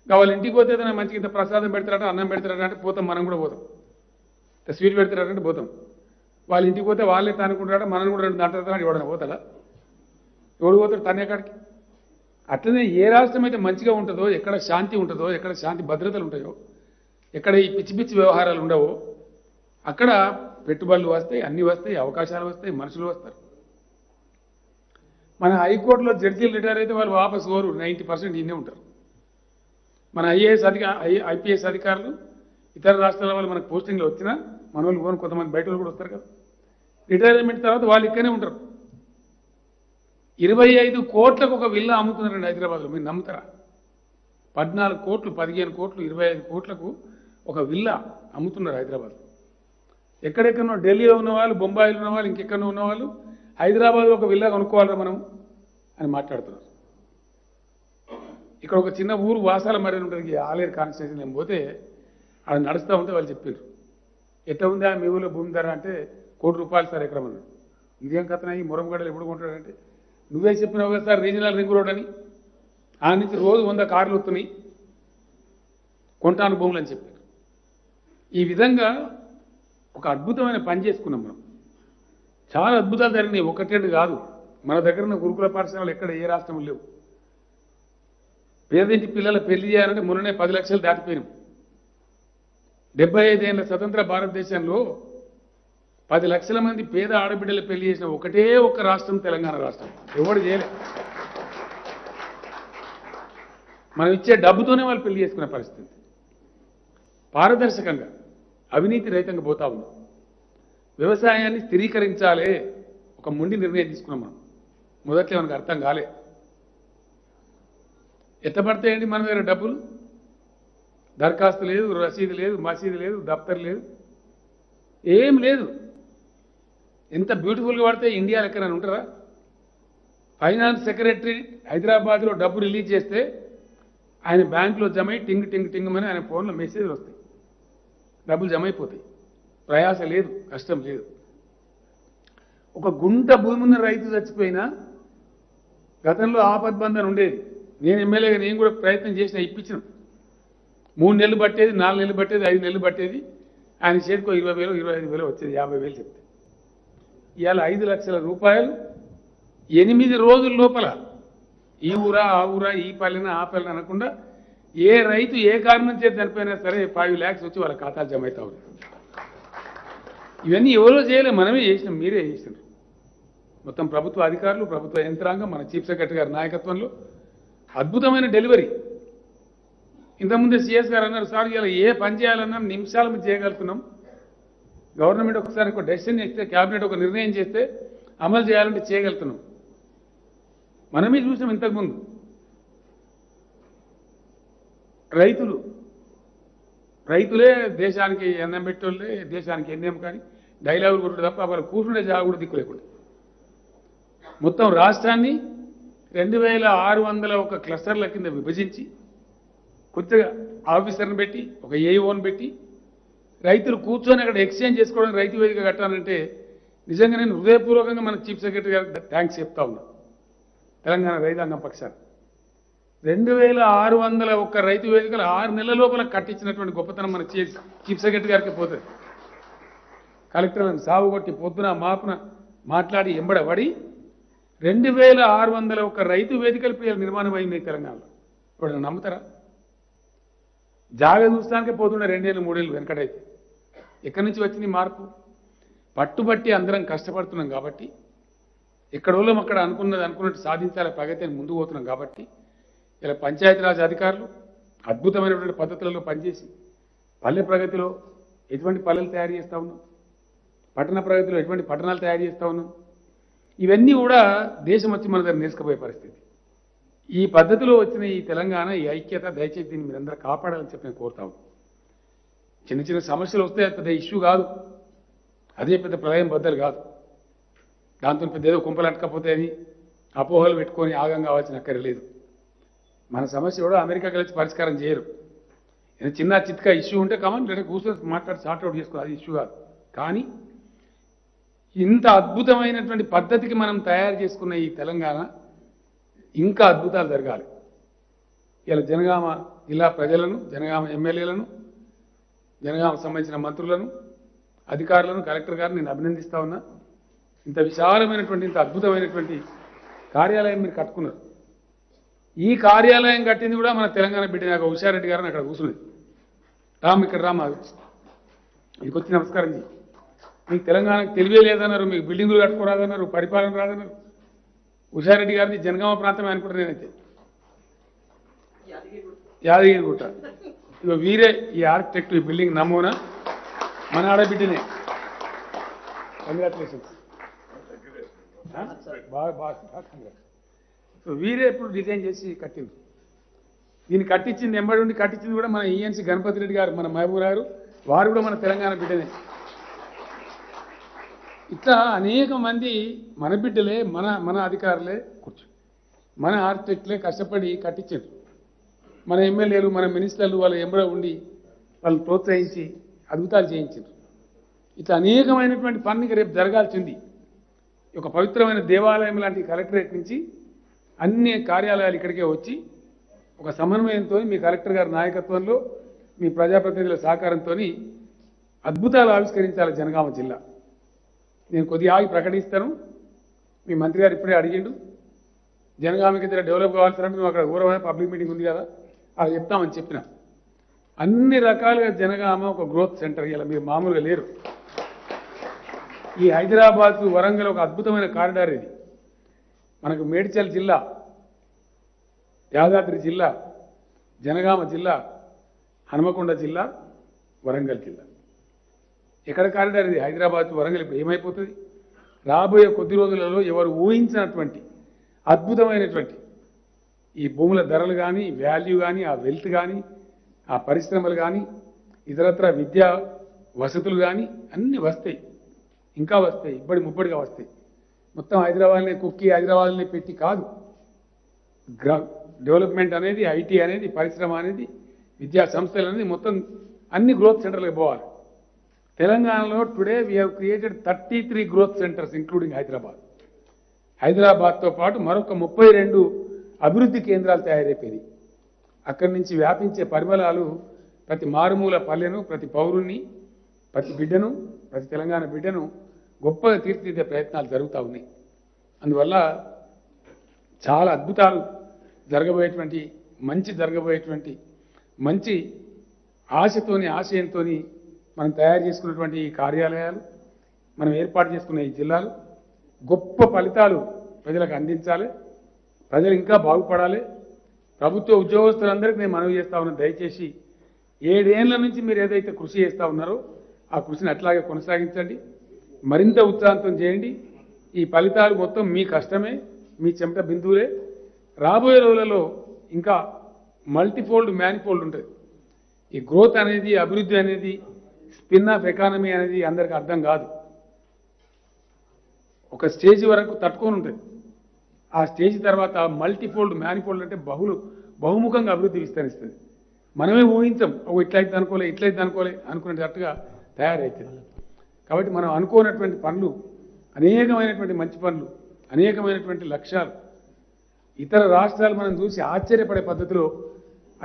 వాళ్ళ ఇంటికి పోతే ఏదైనా మంచి ఇంత ప్రసాదం పెడతారట అన్నం పెడతారట అంటే పోతాం మనం కూడా పోతాం. స్వీట్ పెడతారంటే పోతాం. వాళ్ళ ఇంటికి పోతే వాళ్ళే తానుకుంటారట మనం కూడా రెండు దాంట్లో ఎవడన్నా పోతాడా? ఎవడు పోతాడు తనే కాడికి? అట్లనే ఏ రాష్ట్రం అయితే మంచిగా ఉంటుందో ఎక్కడ శాంతి ఉంటుందో ఎక్కడ శాంతి భద్రతలు ఉంటాయో ఎక్కడ ఈ పిచ్చి పిచ్చి వ్యవహారాలు ఉండవో. అక్కడ పెట్టుబడులు వస్తాయి అన్నీ వస్తాయి అవకాశాలు వస్తాయి మనుషులు వస్తారు. మన హైకోర్టులో జడ్జీలు రిటైర్ అయితే వాళ్ళు వాపస్ కోరు నైంటీ పర్సెంట్ ఇన్నే ఉంటారు. మన ఐఏఎస్ అధికార ఐపీఎస్ అధికారులు ఇతర రాష్ట్రాల వాళ్ళు మనకు పోస్టింగ్లు వచ్చినా మన వాళ్ళు పోను కొంతమంది బయట వాళ్ళు కూడా వస్తారు కదా. రిటైర్మెంట్ తర్వాత వాళ్ళు ఇక్కడనే ఉంటారు. ఇరవై ఐదు కోట్లకు ఒక విల్లా అమ్ముతున్నారండి హైదరాబాద్లో మీరు నమ్ముతారా? పద్నాలుగు కోట్లు పదిహేను కోట్లు ఇరవై ఐదు కోట్లకు ఒక విల్లా అమ్ముతున్నారు హైదరాబాద్. ఎక్కడెక్కడో ఢిల్లీలో ఉన్న వాళ్ళు బొంబాయిలో ఉన్న వాళ్ళు ఇంకెక్కడో ఉన్న వాళ్ళు హైదరాబాద్లో ఒక విల్లా కొనుక్కోవాలరా మనం అని మాట్లాడుతున్నారు. ఇక్కడ ఒక చిన్న ఊరు వాసాల మరి ఉంటుంది ఈ ఆలేరు కాన్స్టిట్యూషన్ నేను పోతే ఆడ నడుస్తూ ఉంటే వాళ్ళు చెప్పారు ఎట్లా ఉందా మీ ఊళ్ళో భూమి ధర అంటే కోటి రూపాయలు సార్ ఎకరం అన్నాడు ఇదేం కథన ఈ మురంగడలు ఎప్పుడు కొంటాడంటే నువ్వే చెప్పినావు కదా సార్ రీజనల్ రింగ్ రోడ్ అని? ఆ నుంచి రోజు వంద కార్లు వస్తున్నాయి కొంటాను భూములు అని చెప్పారు ఈ విధంగా ఒక అద్భుతమైన పని చేసుకున్నాం మనం. చాలా అద్భుతాలు జరిగినాయి. ఒకటేడు కాదు. మన దగ్గర ఉన్న గురుకుల పాఠశాలలు ఎక్కడ ఏ రాష్ట్రం లేవు. పేదింటి పిల్లల పెళ్ళి చేయాలంటే మొన్ననే పది లక్షలు దాటిపోయినాం. డెబ్బై ఐదేళ్ళ స్వతంత్ర భారతదేశంలో పది లక్షల మంది పేద ఆడబిడ్డలు పెళ్ళి చేసిన ఒకటే ఒక రాష్ట్రం తెలంగాణ రాష్ట్రం. ఎవడు చేయలే. మనం ఇచ్చే డబ్బుతోనే వాళ్ళు పెళ్ళి చేసుకునే పరిస్థితి. పారదర్శకంగా. అవినీతి రహితంగా పోతా ఉన్నాం వ్యవసాయాన్ని స్థిరీకరించాలే ఒక ముండి నిర్ణయం తీసుకున్నాం మనం. మొదట్లో మనకు అర్థం కాలే. ఎత్తపడతాయండి మన దగ్గర డబ్బులు? దరఖాస్తు లేదు రసీదు లేదు మసీదు లేదు దఫ్తర్ లేదు. ఏం లేదు. ఎంత బ్యూటిఫుల్గా పడితే ఇండియా లెక్కన ఉంటారా? ఫైనాన్స్ సెక్రటరీ హైదరాబాద్లో డబ్బు రిలీజ్ చేస్తే ఆయన బ్యాంకులో జమ టింగ్ టింగ్ టింగ్ అని ఆయన ఫోన్లో మెసేజ్లు వస్తాయి. డబ్బులు జమ అయిపోతాయి ప్రయాస లేదు కష్టం లేదు. ఒక గుంట భూమి ఉన్న రైతు చచ్చిపోయినా గతంలో ఆపద్బంధన ఉండేది. నేను ఎమ్మెల్యేగా నేను కూడా ప్రయత్నం చేసిన ఇప్పించిన. మూడు నెలలు పట్టేది నాలుగు నెలలు పట్టేది ఐదు నెలలు పట్టేది. ఆయన చేతికి ఇరవై వేలు ఇరవై ఐదు వేలు వచ్చేది యాభై వేలు చెప్తే. ఇవాళ ఐదు లక్షల రూపాయలు ఎనిమిది రోజుల లోపల ఈ ఊరా ఆ ఊరా ఈ పల్లెన ఆ పల్లెన అనకుండా ఏ రైతు ఏ కారణం చేతి చనిపోయినా సరే ఫైవ్ ల్యాక్స్ వచ్చి వాళ్ళ ఖాతాలు జమ అవుతా ఉన్నాయి. ఇవన్నీ ఎవరో చేయలేదు మనమే చేసినాం మీరే చేసినారు. మొత్తం ప్రభుత్వ అధికారులు ప్రభుత్వ యంత్రాంగం మన చీఫ్ సెక్రటరీ గారి నాయకత్వంలో అద్భుతమైన డెలివరీ. ఇంతకుముందే సిఎస్ గారు అన్నారు సార్ ఇలా ఏ పని చేయాలన్నా నిమిషాల మీద చేయగలుగుతున్నాం. గవర్నమెంట్ ఒకసారి ఒక డెసిషన్ చేస్తే క్యాబినెట్ ఒక నిర్ణయం చేస్తే అమలు చేయాలంటే చేయగలుగుతున్నాం. మనమే చూసాం ఇంతకుముందు. రైతులు. రైతులే దేశానికి ఎన్నం పెట్టోళ్ళే దేశానికి ఎన్నేం కానీ డైలాగులు కొట్టుడు తప్ప వాళ్ళు కూర్చుండే జాగా కూడా దిక్కు లేకుండా. మొత్తం రాష్ట్రాన్ని రెండు వేల ఆరు వందల ఒక క్లస్టర్ల కింద విభజించి కొద్దిగా ఆఫీసర్ని పెట్టి ఒక ఏఈఓని పెట్టి రైతులు కూర్చొని అక్కడ ఎక్స్చేంజ్ చేసుకోవడానికి రైతు వేదిక కట్టాలంటే నిజంగా నేను హృదయపూర్వకంగా మన చీఫ్ సెక్రటరీ గారికి థ్యాంక్స్ చెప్తా ఉన్నా. తెలంగాణ రైతాంగం పక్షాన్ని రెండు వేల ఆరు వందల ఒక్క రైతు వేదికలు ఆరు నెలల లోపల కట్టించినటువంటి గొప్పతనం మన చీఫ్ చీఫ్ సెక్రటరీ గారికి పోతుంది. కలెక్టర్లను సాగు కొట్టి పొద్దున మాపున మాట్లాడి ఎంబడబడి రెండు వేల ఆరు వందల ఒక రైతు వేదికల పేరు నిర్మాణం అయింది తెలంగాణలో. ఇప్పుడు నమ్ముతారా? జాగ చూస్తానికే పోతుండే రెండేళ్ళు మూడేళ్ళు వెనకడైతే. ఎక్కడి నుంచి వచ్చింది మార్పు? పట్టుబట్టి అందరం కష్టపడుతున్నాం కాబట్టి ఎక్కడ వాళ్ళం అక్కడ అనుకున్నది అనుకున్నట్టు సాధించాలి ప్రగతి అని ముందుకు పోతున్నాం కాబట్టి ఇలా పంచాయతీరాజ్ అధికారులు అద్భుతమైనటువంటి పద్ధతులలో పనిచేసి పల్లె ప్రగతిలో ఎటువంటి పల్లెలు తయారు చేస్తూ ఉన్నాం? పట్టణ ప్రగతిలో ఎటువంటి పట్టణాలు తయారు చేస్తూ ఉన్నాం? ఇవన్నీ కూడా దేశం వచ్చి మన దగ్గర నేర్చుకుపోయే పరిస్థితి. ఈ పద్ధతిలో వచ్చిన ఈ తెలంగాణ ఈ ఐక్యత దయచేసి దీన్ని మీరందరూ కాపాడాలని చెప్పి నేను కోరుతా చిన్న చిన్న సమస్యలు వస్తే పెద్ద ఇష్యూ కాదు. అదే పెద్ద ప్రళయం బద్దలు కాదు. దాంతో పెద్ద ఏదో కుంపలు అట్టకపోతే అని అపోహలు పెట్టుకొని ఆగం కావాల్సిన అక్కర్లేదు మన సమస్య కూడా అమెరికా కలిసి పరిష్కారం చేయరు. ఏదో చిన్న చిత్కా ఇష్యూ ఉంటే కామన్ లేదా కూర్చొని మాట్లాడి సార్ట్అవుట్ చేసుకో అది ఇష్యూ కాదు. కానీ ఇంత అద్భుతమైనటువంటి పద్ధతికి మనం తయారు చేసుకున్న ఈ తెలంగాణ ఇంకా అద్భుతాలు జరగాలి. ఇలా జనగామ జిల్లా ప్రజలను జనగామ ఎమ్మెల్యేలను జనగామ సంబంధించిన మంత్రులను అధికారులను కలెక్టర్ గారిని నేను అభినందిస్తా ఉన్నా. ఇంత విశాలమైనటువంటి ఇంత అద్భుతమైనటువంటి కార్యాలయం మీరు కట్టుకున్నారు. ఈ కార్యాలయం కట్టింది కూడా మన తెలంగాణ బిడ్డ నాకు హుషారెడ్డి గారిని అక్కడ కూర్చున్నది రామ్ ఇక్కడ రామ్ మీకు వచ్చి నమస్కారం చేయి మీకు తెలంగాణకు తెలివే లేదన్నారు మీకు బిల్డింగులు కట్టుకోరాదన్నారు పరిపాలన రాదన్నారు. హుషారెడ్డి గారిది జనగామ ప్రాంతమే అనుకుంటా నేనైతే. యాదగిరిగుట్ట ఇక వీరే ఈ ఆర్కిటెక్ట్ ఈ బిల్డింగ్ నమూనా. మన ఆడబిడ్డనే. కంగ్రాచులేషన్స్ బాగా బాగా కంగ్రాట్స్ సో వీరే ఇప్పుడు డిజైన్ చేసి కట్టింది దీన్ని కట్టించింది ఎంబడి ఉండి కట్టించింది కూడా మన ఈఎన్సీ గణపతి రెడ్డి గారు మన మహబూబ్ గారు. వారు కూడా మన తెలంగాణ బిడ్డనే ఇట్లా అనేక మంది మన బిడ్డలే మన మన అధికారులే కూర్చో మన ఆర్కిటెక్ట్లే కష్టపడి కట్టించారు మన ఎమ్మెల్యేలు మన మినిస్టర్లు వాళ్ళ ఎంబడ ఉండి వాళ్ళు ప్రోత్సహించి అద్భుతాలు చేయించారు ఇట్లా అనేకమైనటువంటి పని రేపు జరగాల్సింది. ఒక పవిత్రమైన దేవాలయం లాంటి కలెక్టరేట్ నుంచి అన్ని కార్యాలయాలు ఇక్కడికే వచ్చి ఒక సమన్వయంతో మీ కలెక్టర్ గారి నాయకత్వంలో మీ ప్రజాప్రతినిధుల సహకారంతో అద్భుతాలు ఆవిష్కరించాలి జనగామ జిల్లా. నేను కొద్దిగా ఆగి ప్రకటిస్తాను. మీ మంత్రి గారు ఇప్పుడే అడిగిండు జనగామకి ఇద్దరు డెవలప్ కావాల్సినట్టు మేము అక్కడ ఊరమైన పబ్లిక్ మీటింగ్ ఉంది కదా అది చెప్తామని చెప్పిన. అన్ని రకాలుగా జనగామ ఒక గ్రోత్ సెంటర్ ఇలా మీరు మామూలుగా లేరు. ఈ హైదరాబాద్ వరంగల్ ఒక అద్భుతమైన కారిడార్ ఇది. మనకు మేడ్చల్ జిల్లా యాదాద్రి జిల్లా జనగామ జిల్లా హనుమకొండ జిల్లా వరంగల్ జిల్లా. ఎక్కడ కారిడార్ ఇది? హైదరాబాద్ వరంగల్ ఇప్పుడు ఏమైపోతుంది? రాబోయే కొద్ది రోజులలో ఎవరు ఊహించినటువంటి అద్భుతమైనటువంటి ఈ భూముల ధరలు కానీ వాల్యూ కానీ ఆ వెల్త్ కానీ ఆ పరిశ్రమలు కానీ ఇతరత్ర విద్యా వసతులు కానీ అన్నీ వస్తాయి. ఇంకా వస్తాయి. ఇప్పటి ముప్పటిగా వస్తాయి. మొత్తం హైదరాబాద్ని కుక్కి హైదరాబాద్ని పెట్టి కాదు. గ్రా డెవలప్మెంట్ అనేది ఐటీ అనేది పరిశ్రమ అనేది విద్యా సంస్థలు అనేది మొత్తం అన్ని గ్రోత్ సెంటర్లకు పోవాలి. తెలంగాణలో today we have created thirty three growth centres including Hyderabad. హైదరాబాద్తో పాటు మరొక ముప్పై రెండు అభివృద్ధి కేంద్రాలు తయారైపోయినాయి. అక్కడి నుంచి వ్యాపించే పరిమళాలు ప్రతి మారుమూల పల్లెను ప్రతి పౌరుణ్ణి ప్రతి బిడ్డను ప్రతి తెలంగాణ బిడ్డను గొప్పగా తీర్చిదిద్దే ప్రయత్నాలు జరుగుతూ ఉన్నాయి. అందువల్ల చాలా అద్భుతాలు జరగబోయేటువంటి మంచి జరగబోయేటువంటి మంచి ఆశతోని ఆశయంతోని మనం తయారు చేసుకున్నటువంటి ఈ కార్యాలయాలు మనం ఏర్పాటు చేసుకున్న ఈ జిల్లాలు గొప్ప ఫలితాలు ప్రజలకు అందించాలి. ప్రజలు ఇంకా బాగుపడాలి. ప్రభుత్వ ఉద్యోగస్తులందరికీ నేను మనవి చేస్తా ఉన్నాను దయచేసి ఏడేళ్ళ నుంచి మీరు ఏదైతే కృషి చేస్తూ ఉన్నారో ఆ కృషిని అట్లాగే కొనసాగించండి. మరింత ఉత్సాహంతం చేయండి. ఈ ఫలితాలు మొత్తం మీ కష్టమే మీ చెమట బిందువులే. రాబోయే రోజులలో ఇంకా మల్టీఫోల్డ్ మ్యానిఫోల్డ్ ఉంటుంది ఈ గ్రోత్ అనేది అభివృద్ధి అనేది స్పిన్ ఆఫ్ ఎకానమీ అనేది అందరికీ అర్థం కాదు. ఒక స్టేజ్ వరకు తట్టుకొని ఉంటుంది ఆ స్టేజ్ తర్వాత మల్టీఫోల్డ్ మ్యానిఫోల్డ్ అంటే బహుళ బహుముఖంగా అభివృద్ధి విస్తరిస్తుంది. మనమే ఊహించం ఓ ఇట్లయితే అనుకోలే ఇట్లయితే అనుకోలే అనుకునేటట్టుగా తయారవుతుంది కాబట్టి మనం అనుకోనటువంటి పనులు అనేకమైనటువంటి మంచి పనులు అనేకమైనటువంటి లక్ష్యాలు ఇతర రాష్ట్రాలు మనం చూసి ఆశ్చర్యపడే పద్ధతిలో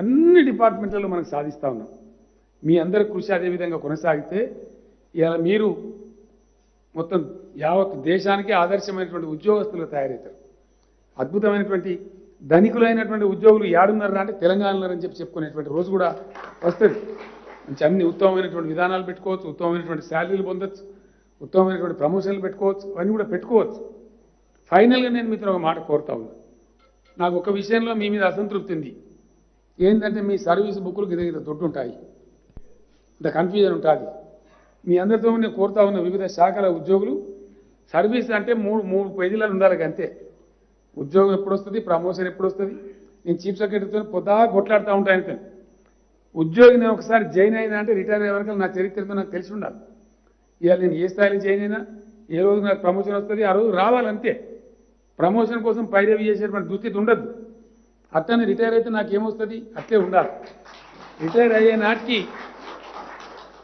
అన్ని డిపార్ట్మెంట్లలో మనం సాధిస్తూ ఉన్నాం. మీ అందరి కృషి అదేవిధంగా కొనసాగితే ఇలా మీరు మొత్తం యావత్ దేశానికే ఆదర్శమైనటువంటి ఉద్యోగస్తులు తయారవుతారు. అద్భుతమైనటువంటి ధనికులైనటువంటి ఉద్యోగులు ఏడున్నారా అంటే తెలంగాణలో అని చెప్పి చెప్పుకునేటువంటి రోజు కూడా వస్తుంది. మంచి అన్ని ఉత్తమమైనటువంటి విధానాలు పెట్టుకోవచ్చు ఉత్తమమైనటువంటి శాలరీలు పొందొచ్చు ఉత్తమమైనటువంటి ప్రమోషన్లు పెట్టుకోవచ్చు అవన్నీ కూడా పెట్టుకోవచ్చు. ఫైనల్గా నేను మీతో ఒక మాట కోరుతా ఉన్నా. నాకు ఒక విషయంలో మీ మీద అసంతృప్తి ఉంది. ఏంటంటే మీ సర్వీస్ బుక్లు గిద గిద దొడ్డు ఉంటాయి. ఇంత కన్ఫ్యూజన్ ఉంటుంది. మీ అందరితో నేను కోరుతా ఉన్న వివిధ శాఖల ఉద్యోగులు సర్వీస్ అంటే మూడు మూడు పేజీలలో ఉండాలి అంతే. ఉద్యోగం ఎప్పుడు వస్తుంది ప్రమోషన్ ఎప్పుడు వస్తుంది? నేను చీఫ్ సెక్రటరీతో పొద్దా కొట్లాడుతూ ఉంటాను అంతే ఉద్యోగి నేను ఒకసారి జాయిన్ అయినా అంటే రిటైర్ అయ్యే వరకు నా చరిత్రతో నాకు తెలిసి ఉండాలి. ఇవాళ నేను ఏ స్థాయిలో జాయిన్ అయినా ఏ రోజు నాకు ప్రమోషన్ వస్తుంది ఆ రోజు రావాలంతే ప్రమోషన్ కోసం పైరవి చేసేటువంటి దుస్థితి ఉండద్దు. అట్లనే రిటైర్ అయితే నాకు ఏమొస్తుంది అట్లే ఉండాలి. రిటైర్ అయ్యే నాటికి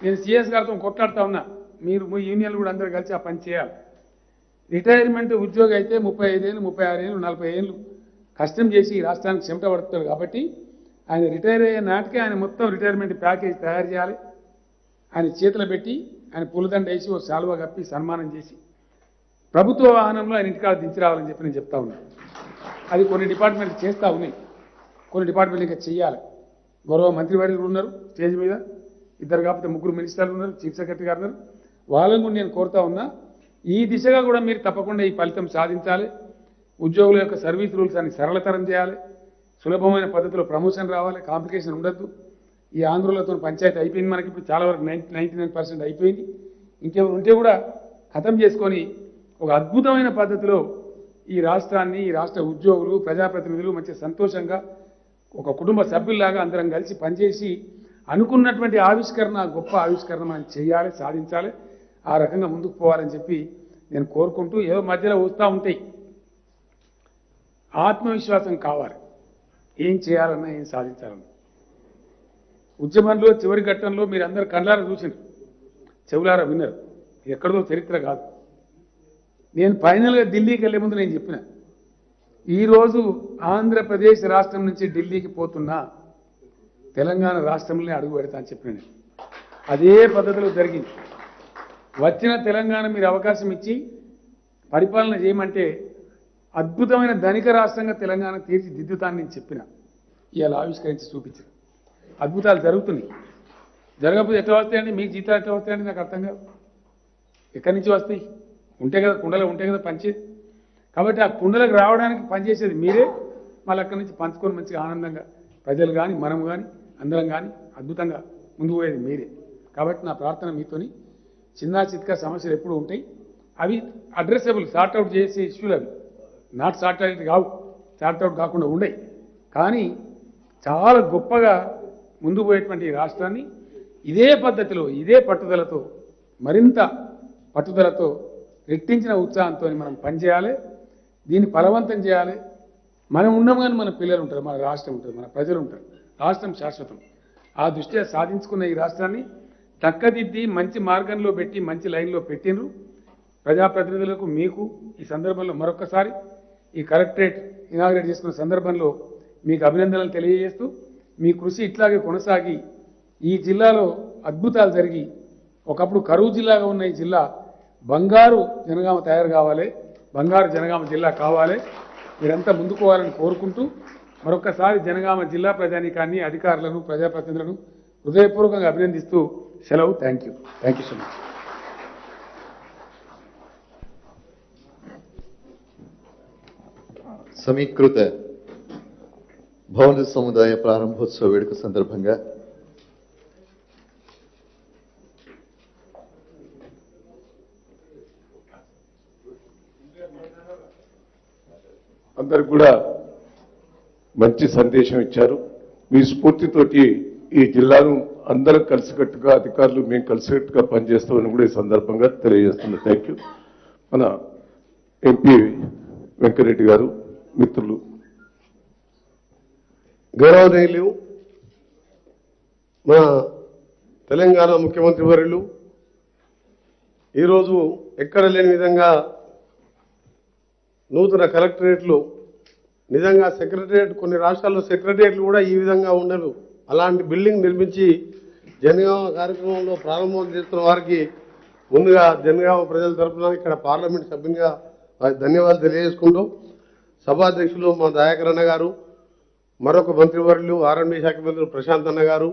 నేను సిఎస్ గారితో కొట్లాడుతా ఉన్నా. మీరు మీ యూనియన్లు కూడా అందరూ కలిసి ఆ పని చేయాలి. రిటైర్మెంట్ ఉద్యోగి అయితే ముప్పై ఐదేళ్ళు ముప్పై ఆరు ఏళ్ళు నలభై ఏళ్ళు కష్టం చేసి రాష్ట్రానికి చెమట పడుతాడు కాబట్టి ఆయన రిటైర్ అయ్యే నాటికే ఆయన మొత్తం రిటైర్మెంట్ ప్యాకేజ్ తయారు చేయాలి. ఆయన చేతులు పెట్టి ఆయన పూలదండ వేసి ఓ శాలువా కప్పి సన్మానం చేసి ప్రభుత్వ వాహనంలో ఆయన ఇంటికాడ దించి రావాలని చెప్పి నేను చెప్తా ఉన్నాను అది కొన్ని డిపార్ట్మెంట్లు చేస్తూ ఉన్నాయి. కొన్ని డిపార్ట్మెంట్లు ఇంకా చేయాలి గౌరవ మంత్రివర్యులు ఉన్నారు స్టేజ్ మీద. ఇద్దరు కాకపోతే ముగ్గురు మినిస్టర్లు ఉన్నారు చీఫ్ సెక్రటరీ గారు ఉన్నారు. వాళ్ళని కూడా నేను కోరుతా ఉన్నా ఈ దిశగా కూడా మీరు తప్పకుండా ఈ ఫలితం సాధించాలి. ఉద్యోగుల యొక్క సర్వీస్ రూల్స్ అని సరళతరం చేయాలి. సులభమైన పద్ధతిలో ప్రమోషన్ రావాలి కాంప్లికేషన్ ఉండద్దు. ఈ ఆంధ్రులతో పంచాయతీ అయిపోయింది మనకి ఇప్పుడు చాలా వరకు నైంటీ నైన్ పర్సెంట్ అయిపోయింది. ఇంకేమైనా ఉంటే కూడా ఖతం చేసుకొని ఒక అద్భుతమైన పద్ధతిలో ఈ రాష్ట్రాన్ని ఈ రాష్ట్ర ఉద్యోగులు ప్రజాప్రతినిధులు మంచి సంతోషంగా ఒక కుటుంబ సభ్యుల్లాగా అందరం కలిసి పనిచేసి అనుకున్నటువంటి ఆవిష్కరణ గొప్ప ఆవిష్కరణ మనం చేయాలి సాధించాలి ఆ రకంగా ముందుకు పోవాలని చెప్పి నేను కోరుకుంటూ ఏదో మధ్యలో వస్తూ ఉంటాయి. ఆత్మవిశ్వాసం కావాలి. ఏం చేయాలన్నా ఏం సాధించాలన్నా. ఉద్యమంలో చివరి ఘట్టంలో మీరు అందరు కళ్ళారా చూసినారు చెవులారా విన్నారు. ఎక్కడదో చరిత్ర కాదు. నేను ఫైనల్గా ఢిల్లీకి వెళ్ళే ముందు నేను చెప్పిన ఈరోజు ఆంధ్రప్రదేశ్ రాష్ట్రం నుంచి ఢిల్లీకి పోతున్నా తెలంగాణ రాష్ట్రంలోనే అడుగు పెడతా అని చెప్పిన అదే పద్ధతిలో జరిగింది. వచ్చిన తెలంగాణ మీరు అవకాశం ఇచ్చి పరిపాలన చేయమంటే అద్భుతమైన ధనిక రాష్ట్రంగా తెలంగాణ తీర్చిదిద్దుతానని నేను చెప్పిన. ఇవాళ ఆవిష్కరించి చూపించిన. అద్భుతాలు జరుగుతున్నాయి. జరగకపోతే ఎట్లా వస్తాయండి? మీకు జీతాలు ఎట్లా వస్తాయండి? నాకు అర్థం కాదు. ఎక్కడి నుంచి వస్తాయి? ఉంటే కదా కుండలో ఉంటే కదా పంచేది కాబట్టి ఆ కుండలకు రావడానికి పనిచేసేది మీరే. మళ్ళీ అక్కడి నుంచి పంచుకొని మంచిగా ఆనందంగా ప్రజలు కానీ మనం కానీ అందరం కానీ అద్భుతంగా ముందుకు పోయేది మీరే. కాబట్టి నా ప్రార్థన మీతోని చిన్న చిత్క సమస్యలు ఎప్పుడు ఉంటాయి. అవి అడ్రస్సబుల్ సార్ట్అవుట్ చేసే ఇష్యూలు అవి. నాట్ సార్ట్అవుట్ కావు సార్ట్అవుట్ కాకుండా ఉండయి. కానీ చాలా గొప్పగా ముందు పోయేటువంటి రాష్ట్రాన్ని ఇదే పద్ధతిలో ఇదే పట్టుదలతో మరింత పట్టుదలతో రెట్టించిన ఉత్సాహంతో మనం పనిచేయాలి. దీన్ని ఫలవంతం చేయాలి. మనం ఉన్నాం కానీ మన పిల్లలు ఉంటారు మన రాష్ట్రం ఉంటుంది మన ప్రజలు ఉంటారు రాష్ట్రం శాశ్వతం. ఆ దృష్ట్యా సాధించుకున్న ఈ రాష్ట్రాన్ని చక్కదిద్ది మంచి మార్గంలో పెట్టి మంచి లైన్లో పెట్టినరు ప్రజాప్రతినిధులకు మీకు ఈ సందర్భంలో మరొకసారి ఈ కలెక్టరేట్ ఇనాగ్రేట్ చేసుకున్న సందర్భంలో మీకు అభినందనలు తెలియజేస్తూ మీ కృషి ఇట్లాగే కొనసాగి ఈ జిల్లాలో అద్భుతాలు జరిగి ఒకప్పుడు కరువు జిల్లాగా ఉన్న ఈ జిల్లా బంగారు జనగామ తయారు కావాలి బంగారు జనగామ జిల్లా కావాలి. మీరంతా ముందుకోవాలని కోరుకుంటూ మరొకసారి జనగామ జిల్లా ప్రజానీకాన్ని అధికారులను ప్రజాప్రతినిధులను హృదయపూర్వకంగా అభినందిస్తూ సెలవు. Thank you thank you so much సమీకృత భవన సముదాయ ప్రారంభోత్సవ వేడుక సందర్భంగా అందరికి కూడా మంచి సందేశం ఇచ్చారు. మీ స్ఫూర్తితోటి ఈ జిల్లాను అందరం కలిసికట్టుగా అధికారులు మేము కలిసికట్టుగా పనిచేస్తామని కూడా ఈ సందర్భంగా తెలియజేస్తున్నాం. థ్యాంక్ యూ మన ఎంపీ వెంకరెడ్డి గారు మిత్రులు. గౌరవనీయులు మన తెలంగాణ ముఖ్యమంత్రి వర్యులు ఈరోజు ఎక్కడ లేని విధంగా నూతన కలెక్టరేట్లు నిజంగా సెక్రటరియట్ కొన్ని రాష్ట్రాల్లో సెక్రటరియట్లు కూడా ఈ విధంగా ఉండరు. అలాంటి బిల్డింగ్ నిర్మించి జనగామ కార్యక్రమంలో ప్రారంభం చేస్తున్న వారికి ముందుగా జనగామ ప్రజల తరపున ఇక్కడ పార్లమెంట్ సభ్యునిగా ధన్యవాదాలు తెలియజేసుకుంటూ సభాధ్యక్షులు మా దయాకర్ అన్న గారు మరొక మంత్రివర్యులు ఆర్ఎండి శాఖ మంత్రి ప్రశాంత్ అన్న గారు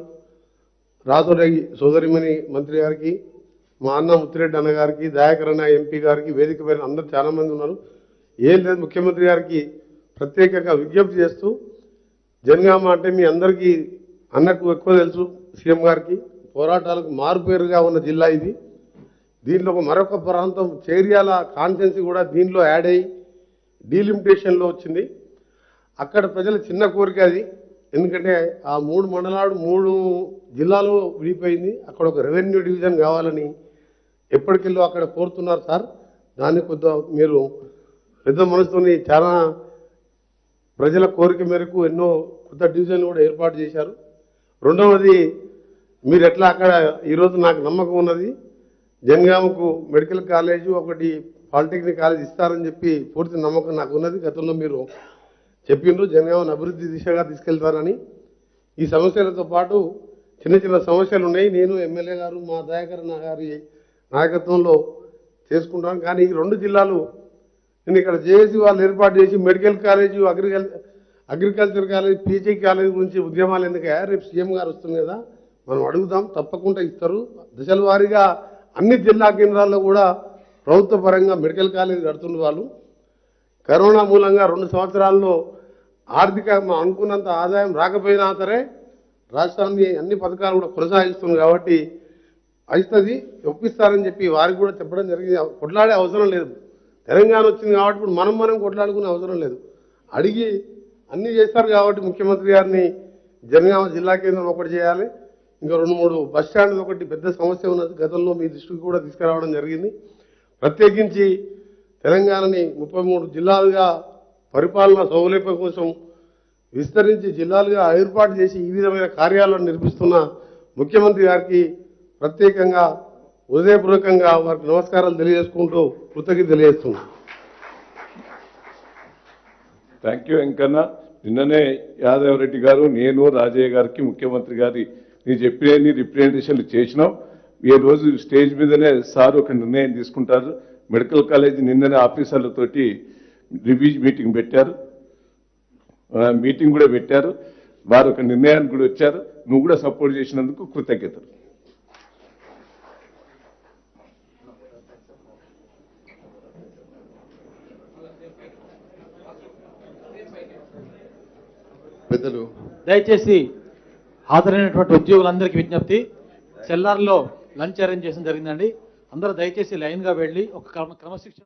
రాజురెడ్డి సోదరిమణి మంత్రి గారికి మా అన్న ముత్తిరెడ్డి అన్న గారికి దయాకర్ అన్న ఎంపీ గారికి వేదిక పైన అందరూ చాలామంది ఉన్నారు. ఏం లేదు ముఖ్యమంత్రి గారికి ప్రత్యేకంగా విజ్ఞప్తి చేస్తూ జనగామ అంటే మీ అందరికీ అన్నకు ఎక్కువ తెలుసు సీఎం గారికి పోరాటాలకు మారుపేరుగా ఉన్న జిల్లా ఇది. దీంట్లో మరొక ప్రాంతం చేరియాల కాన్స్టెన్సీ కూడా దీనిలో యాడ్ అయ్యి డీలిమిటేషన్లో వచ్చింది. అక్కడ ప్రజల చిన్న కోరిక అది. ఎందుకంటే ఆ మూడు మండలాలు మూడు జిల్లాలు విడిపోయింది. అక్కడ ఒక రెవెన్యూ డివిజన్ కావాలని ఎప్పటికెళ్ళో అక్కడ కోరుతున్నారు సార్. దాన్ని కొద్దిగా మీరు పెద్ద మనసుతోని చాలా ప్రజల కోరిక మేరకు ఎన్నో కొత్త డివిజన్లు కూడా ఏర్పాటు చేశారు. రెండవది మీరు ఎట్లా అక్కడ ఈరోజు నాకు నమ్మకం ఉన్నది. జంగామకు మెడికల్ కాలేజు ఒకటి పాలిటెక్నిక్ కాలేజ్ ఇస్తారని చెప్పి పూర్తి నమ్మకం నాకు ఉన్నది. గతంలో మీరు చెప్పిండ్రు జనగామను అభివృద్ధి దిశగా తీసుకెళ్తారని. ఈ సమస్యలతో పాటు చిన్న చిన్న సమస్యలు ఉన్నాయి. నేను ఎమ్మెల్యే గారు మా దయాకర్ గారి నాయకత్వంలో చేసుకుంటాను కానీ ఈ రెండు జిల్లాలు నేను ఇక్కడ జేఏసీ వాళ్ళు ఏర్పాటు చేసి మెడికల్ కాలేజీ అగ్రికల్ అగ్రికల్చర్ కాలేజ్ పీజీ కాలేజ్ గురించి ఉద్యమాలు ఎందుకయ్యా? రేపు సీఎం గారు వస్తుంది కదా మనం అడుగుదాం. తప్పకుండా ఇస్తారు. దశల వారీగా అన్ని జిల్లా కేంద్రాల్లో కూడా ప్రభుత్వ పరంగా మెడికల్ కాలేజ్ కడుతున్న వాళ్ళు కరోనా మూలంగా రెండు సంవత్సరాల్లో ఆర్థిక అనుకున్నంత ఆదాయం రాకపోయినా సరే రాష్ట్రాన్ని అన్ని పథకాలు కూడా కొనసాగిస్తుంది కాబట్టి అవుతుంది ఒప్పిస్తారని చెప్పి వారికి కూడా చెప్పడం జరిగింది. కొట్లాడే అవసరం లేదు. తెలంగాణ వచ్చింది కాబట్టి ఇప్పుడు మనం మనం కొట్లాడుకునే అవసరం లేదు. అడిగి అన్నీ చేస్తారు కాబట్టి ముఖ్యమంత్రి గారిని జనగామ జిల్లా కేంద్రం ఒకటి చేయాలి. ఇంకా రెండు మూడు బస్ స్టాండ్ ఒకటి పెద్ద సమస్య ఉన్నది. గతంలో మీ దృష్టికి కూడా తీసుకురావడం జరిగింది. ప్రత్యేకించి తెలంగాణని ముప్పై మూడు జిల్లాలుగా పరిపాలన సౌలభ్యం కోసం విస్తరించి జిల్లాలుగా ఏర్పాటు చేసి ఈ విధమైన కార్యాలను నిర్మిస్తున్న ముఖ్యమంత్రి గారికి ప్రత్యేకంగా హృదయపూర్వకంగా వారికి నమస్కారాలు తెలియజేసుకుంటూ కృతజ్ఞత తెలియజేస్తున్నాను థ్యాంక్ యూ వెంకన్న. నిన్ననే యాదవ్ రెడ్డి గారు నేను రాజయ్య గారికి ముఖ్యమంత్రి గారి నేను చెప్పిన రిప్రజెంటేషన్లు చేసినాం. ఈ రోజు స్టేజ్ మీదనే సార్ ఒక నిర్ణయం తీసుకుంటారు. మెడికల్ కాలేజ్ నిన్ననే ఆఫీసర్లతోటి రివ్యూ మీటింగ్ పెట్టారు. ఆ, మీటింగ్ కూడా పెట్టారు. వారు ఒక నిర్ణయానికి కూడా వచ్చారు. నువ్వు కూడా సపోర్ట్ చేసినందుకు కృతజ్ఞతలు. పెద్దలు. దయచేసి హాజరైనటువంటి ఉద్యోగులందరికీ విజ్ఞప్తి. సెల్లార్లో లంచ్ అరేంజ్ చేయడం జరిగిందండి. అందరూ దయచేసి లైన్గా వెళ్ళి ఒక క్రమ క్రమశిక్షణ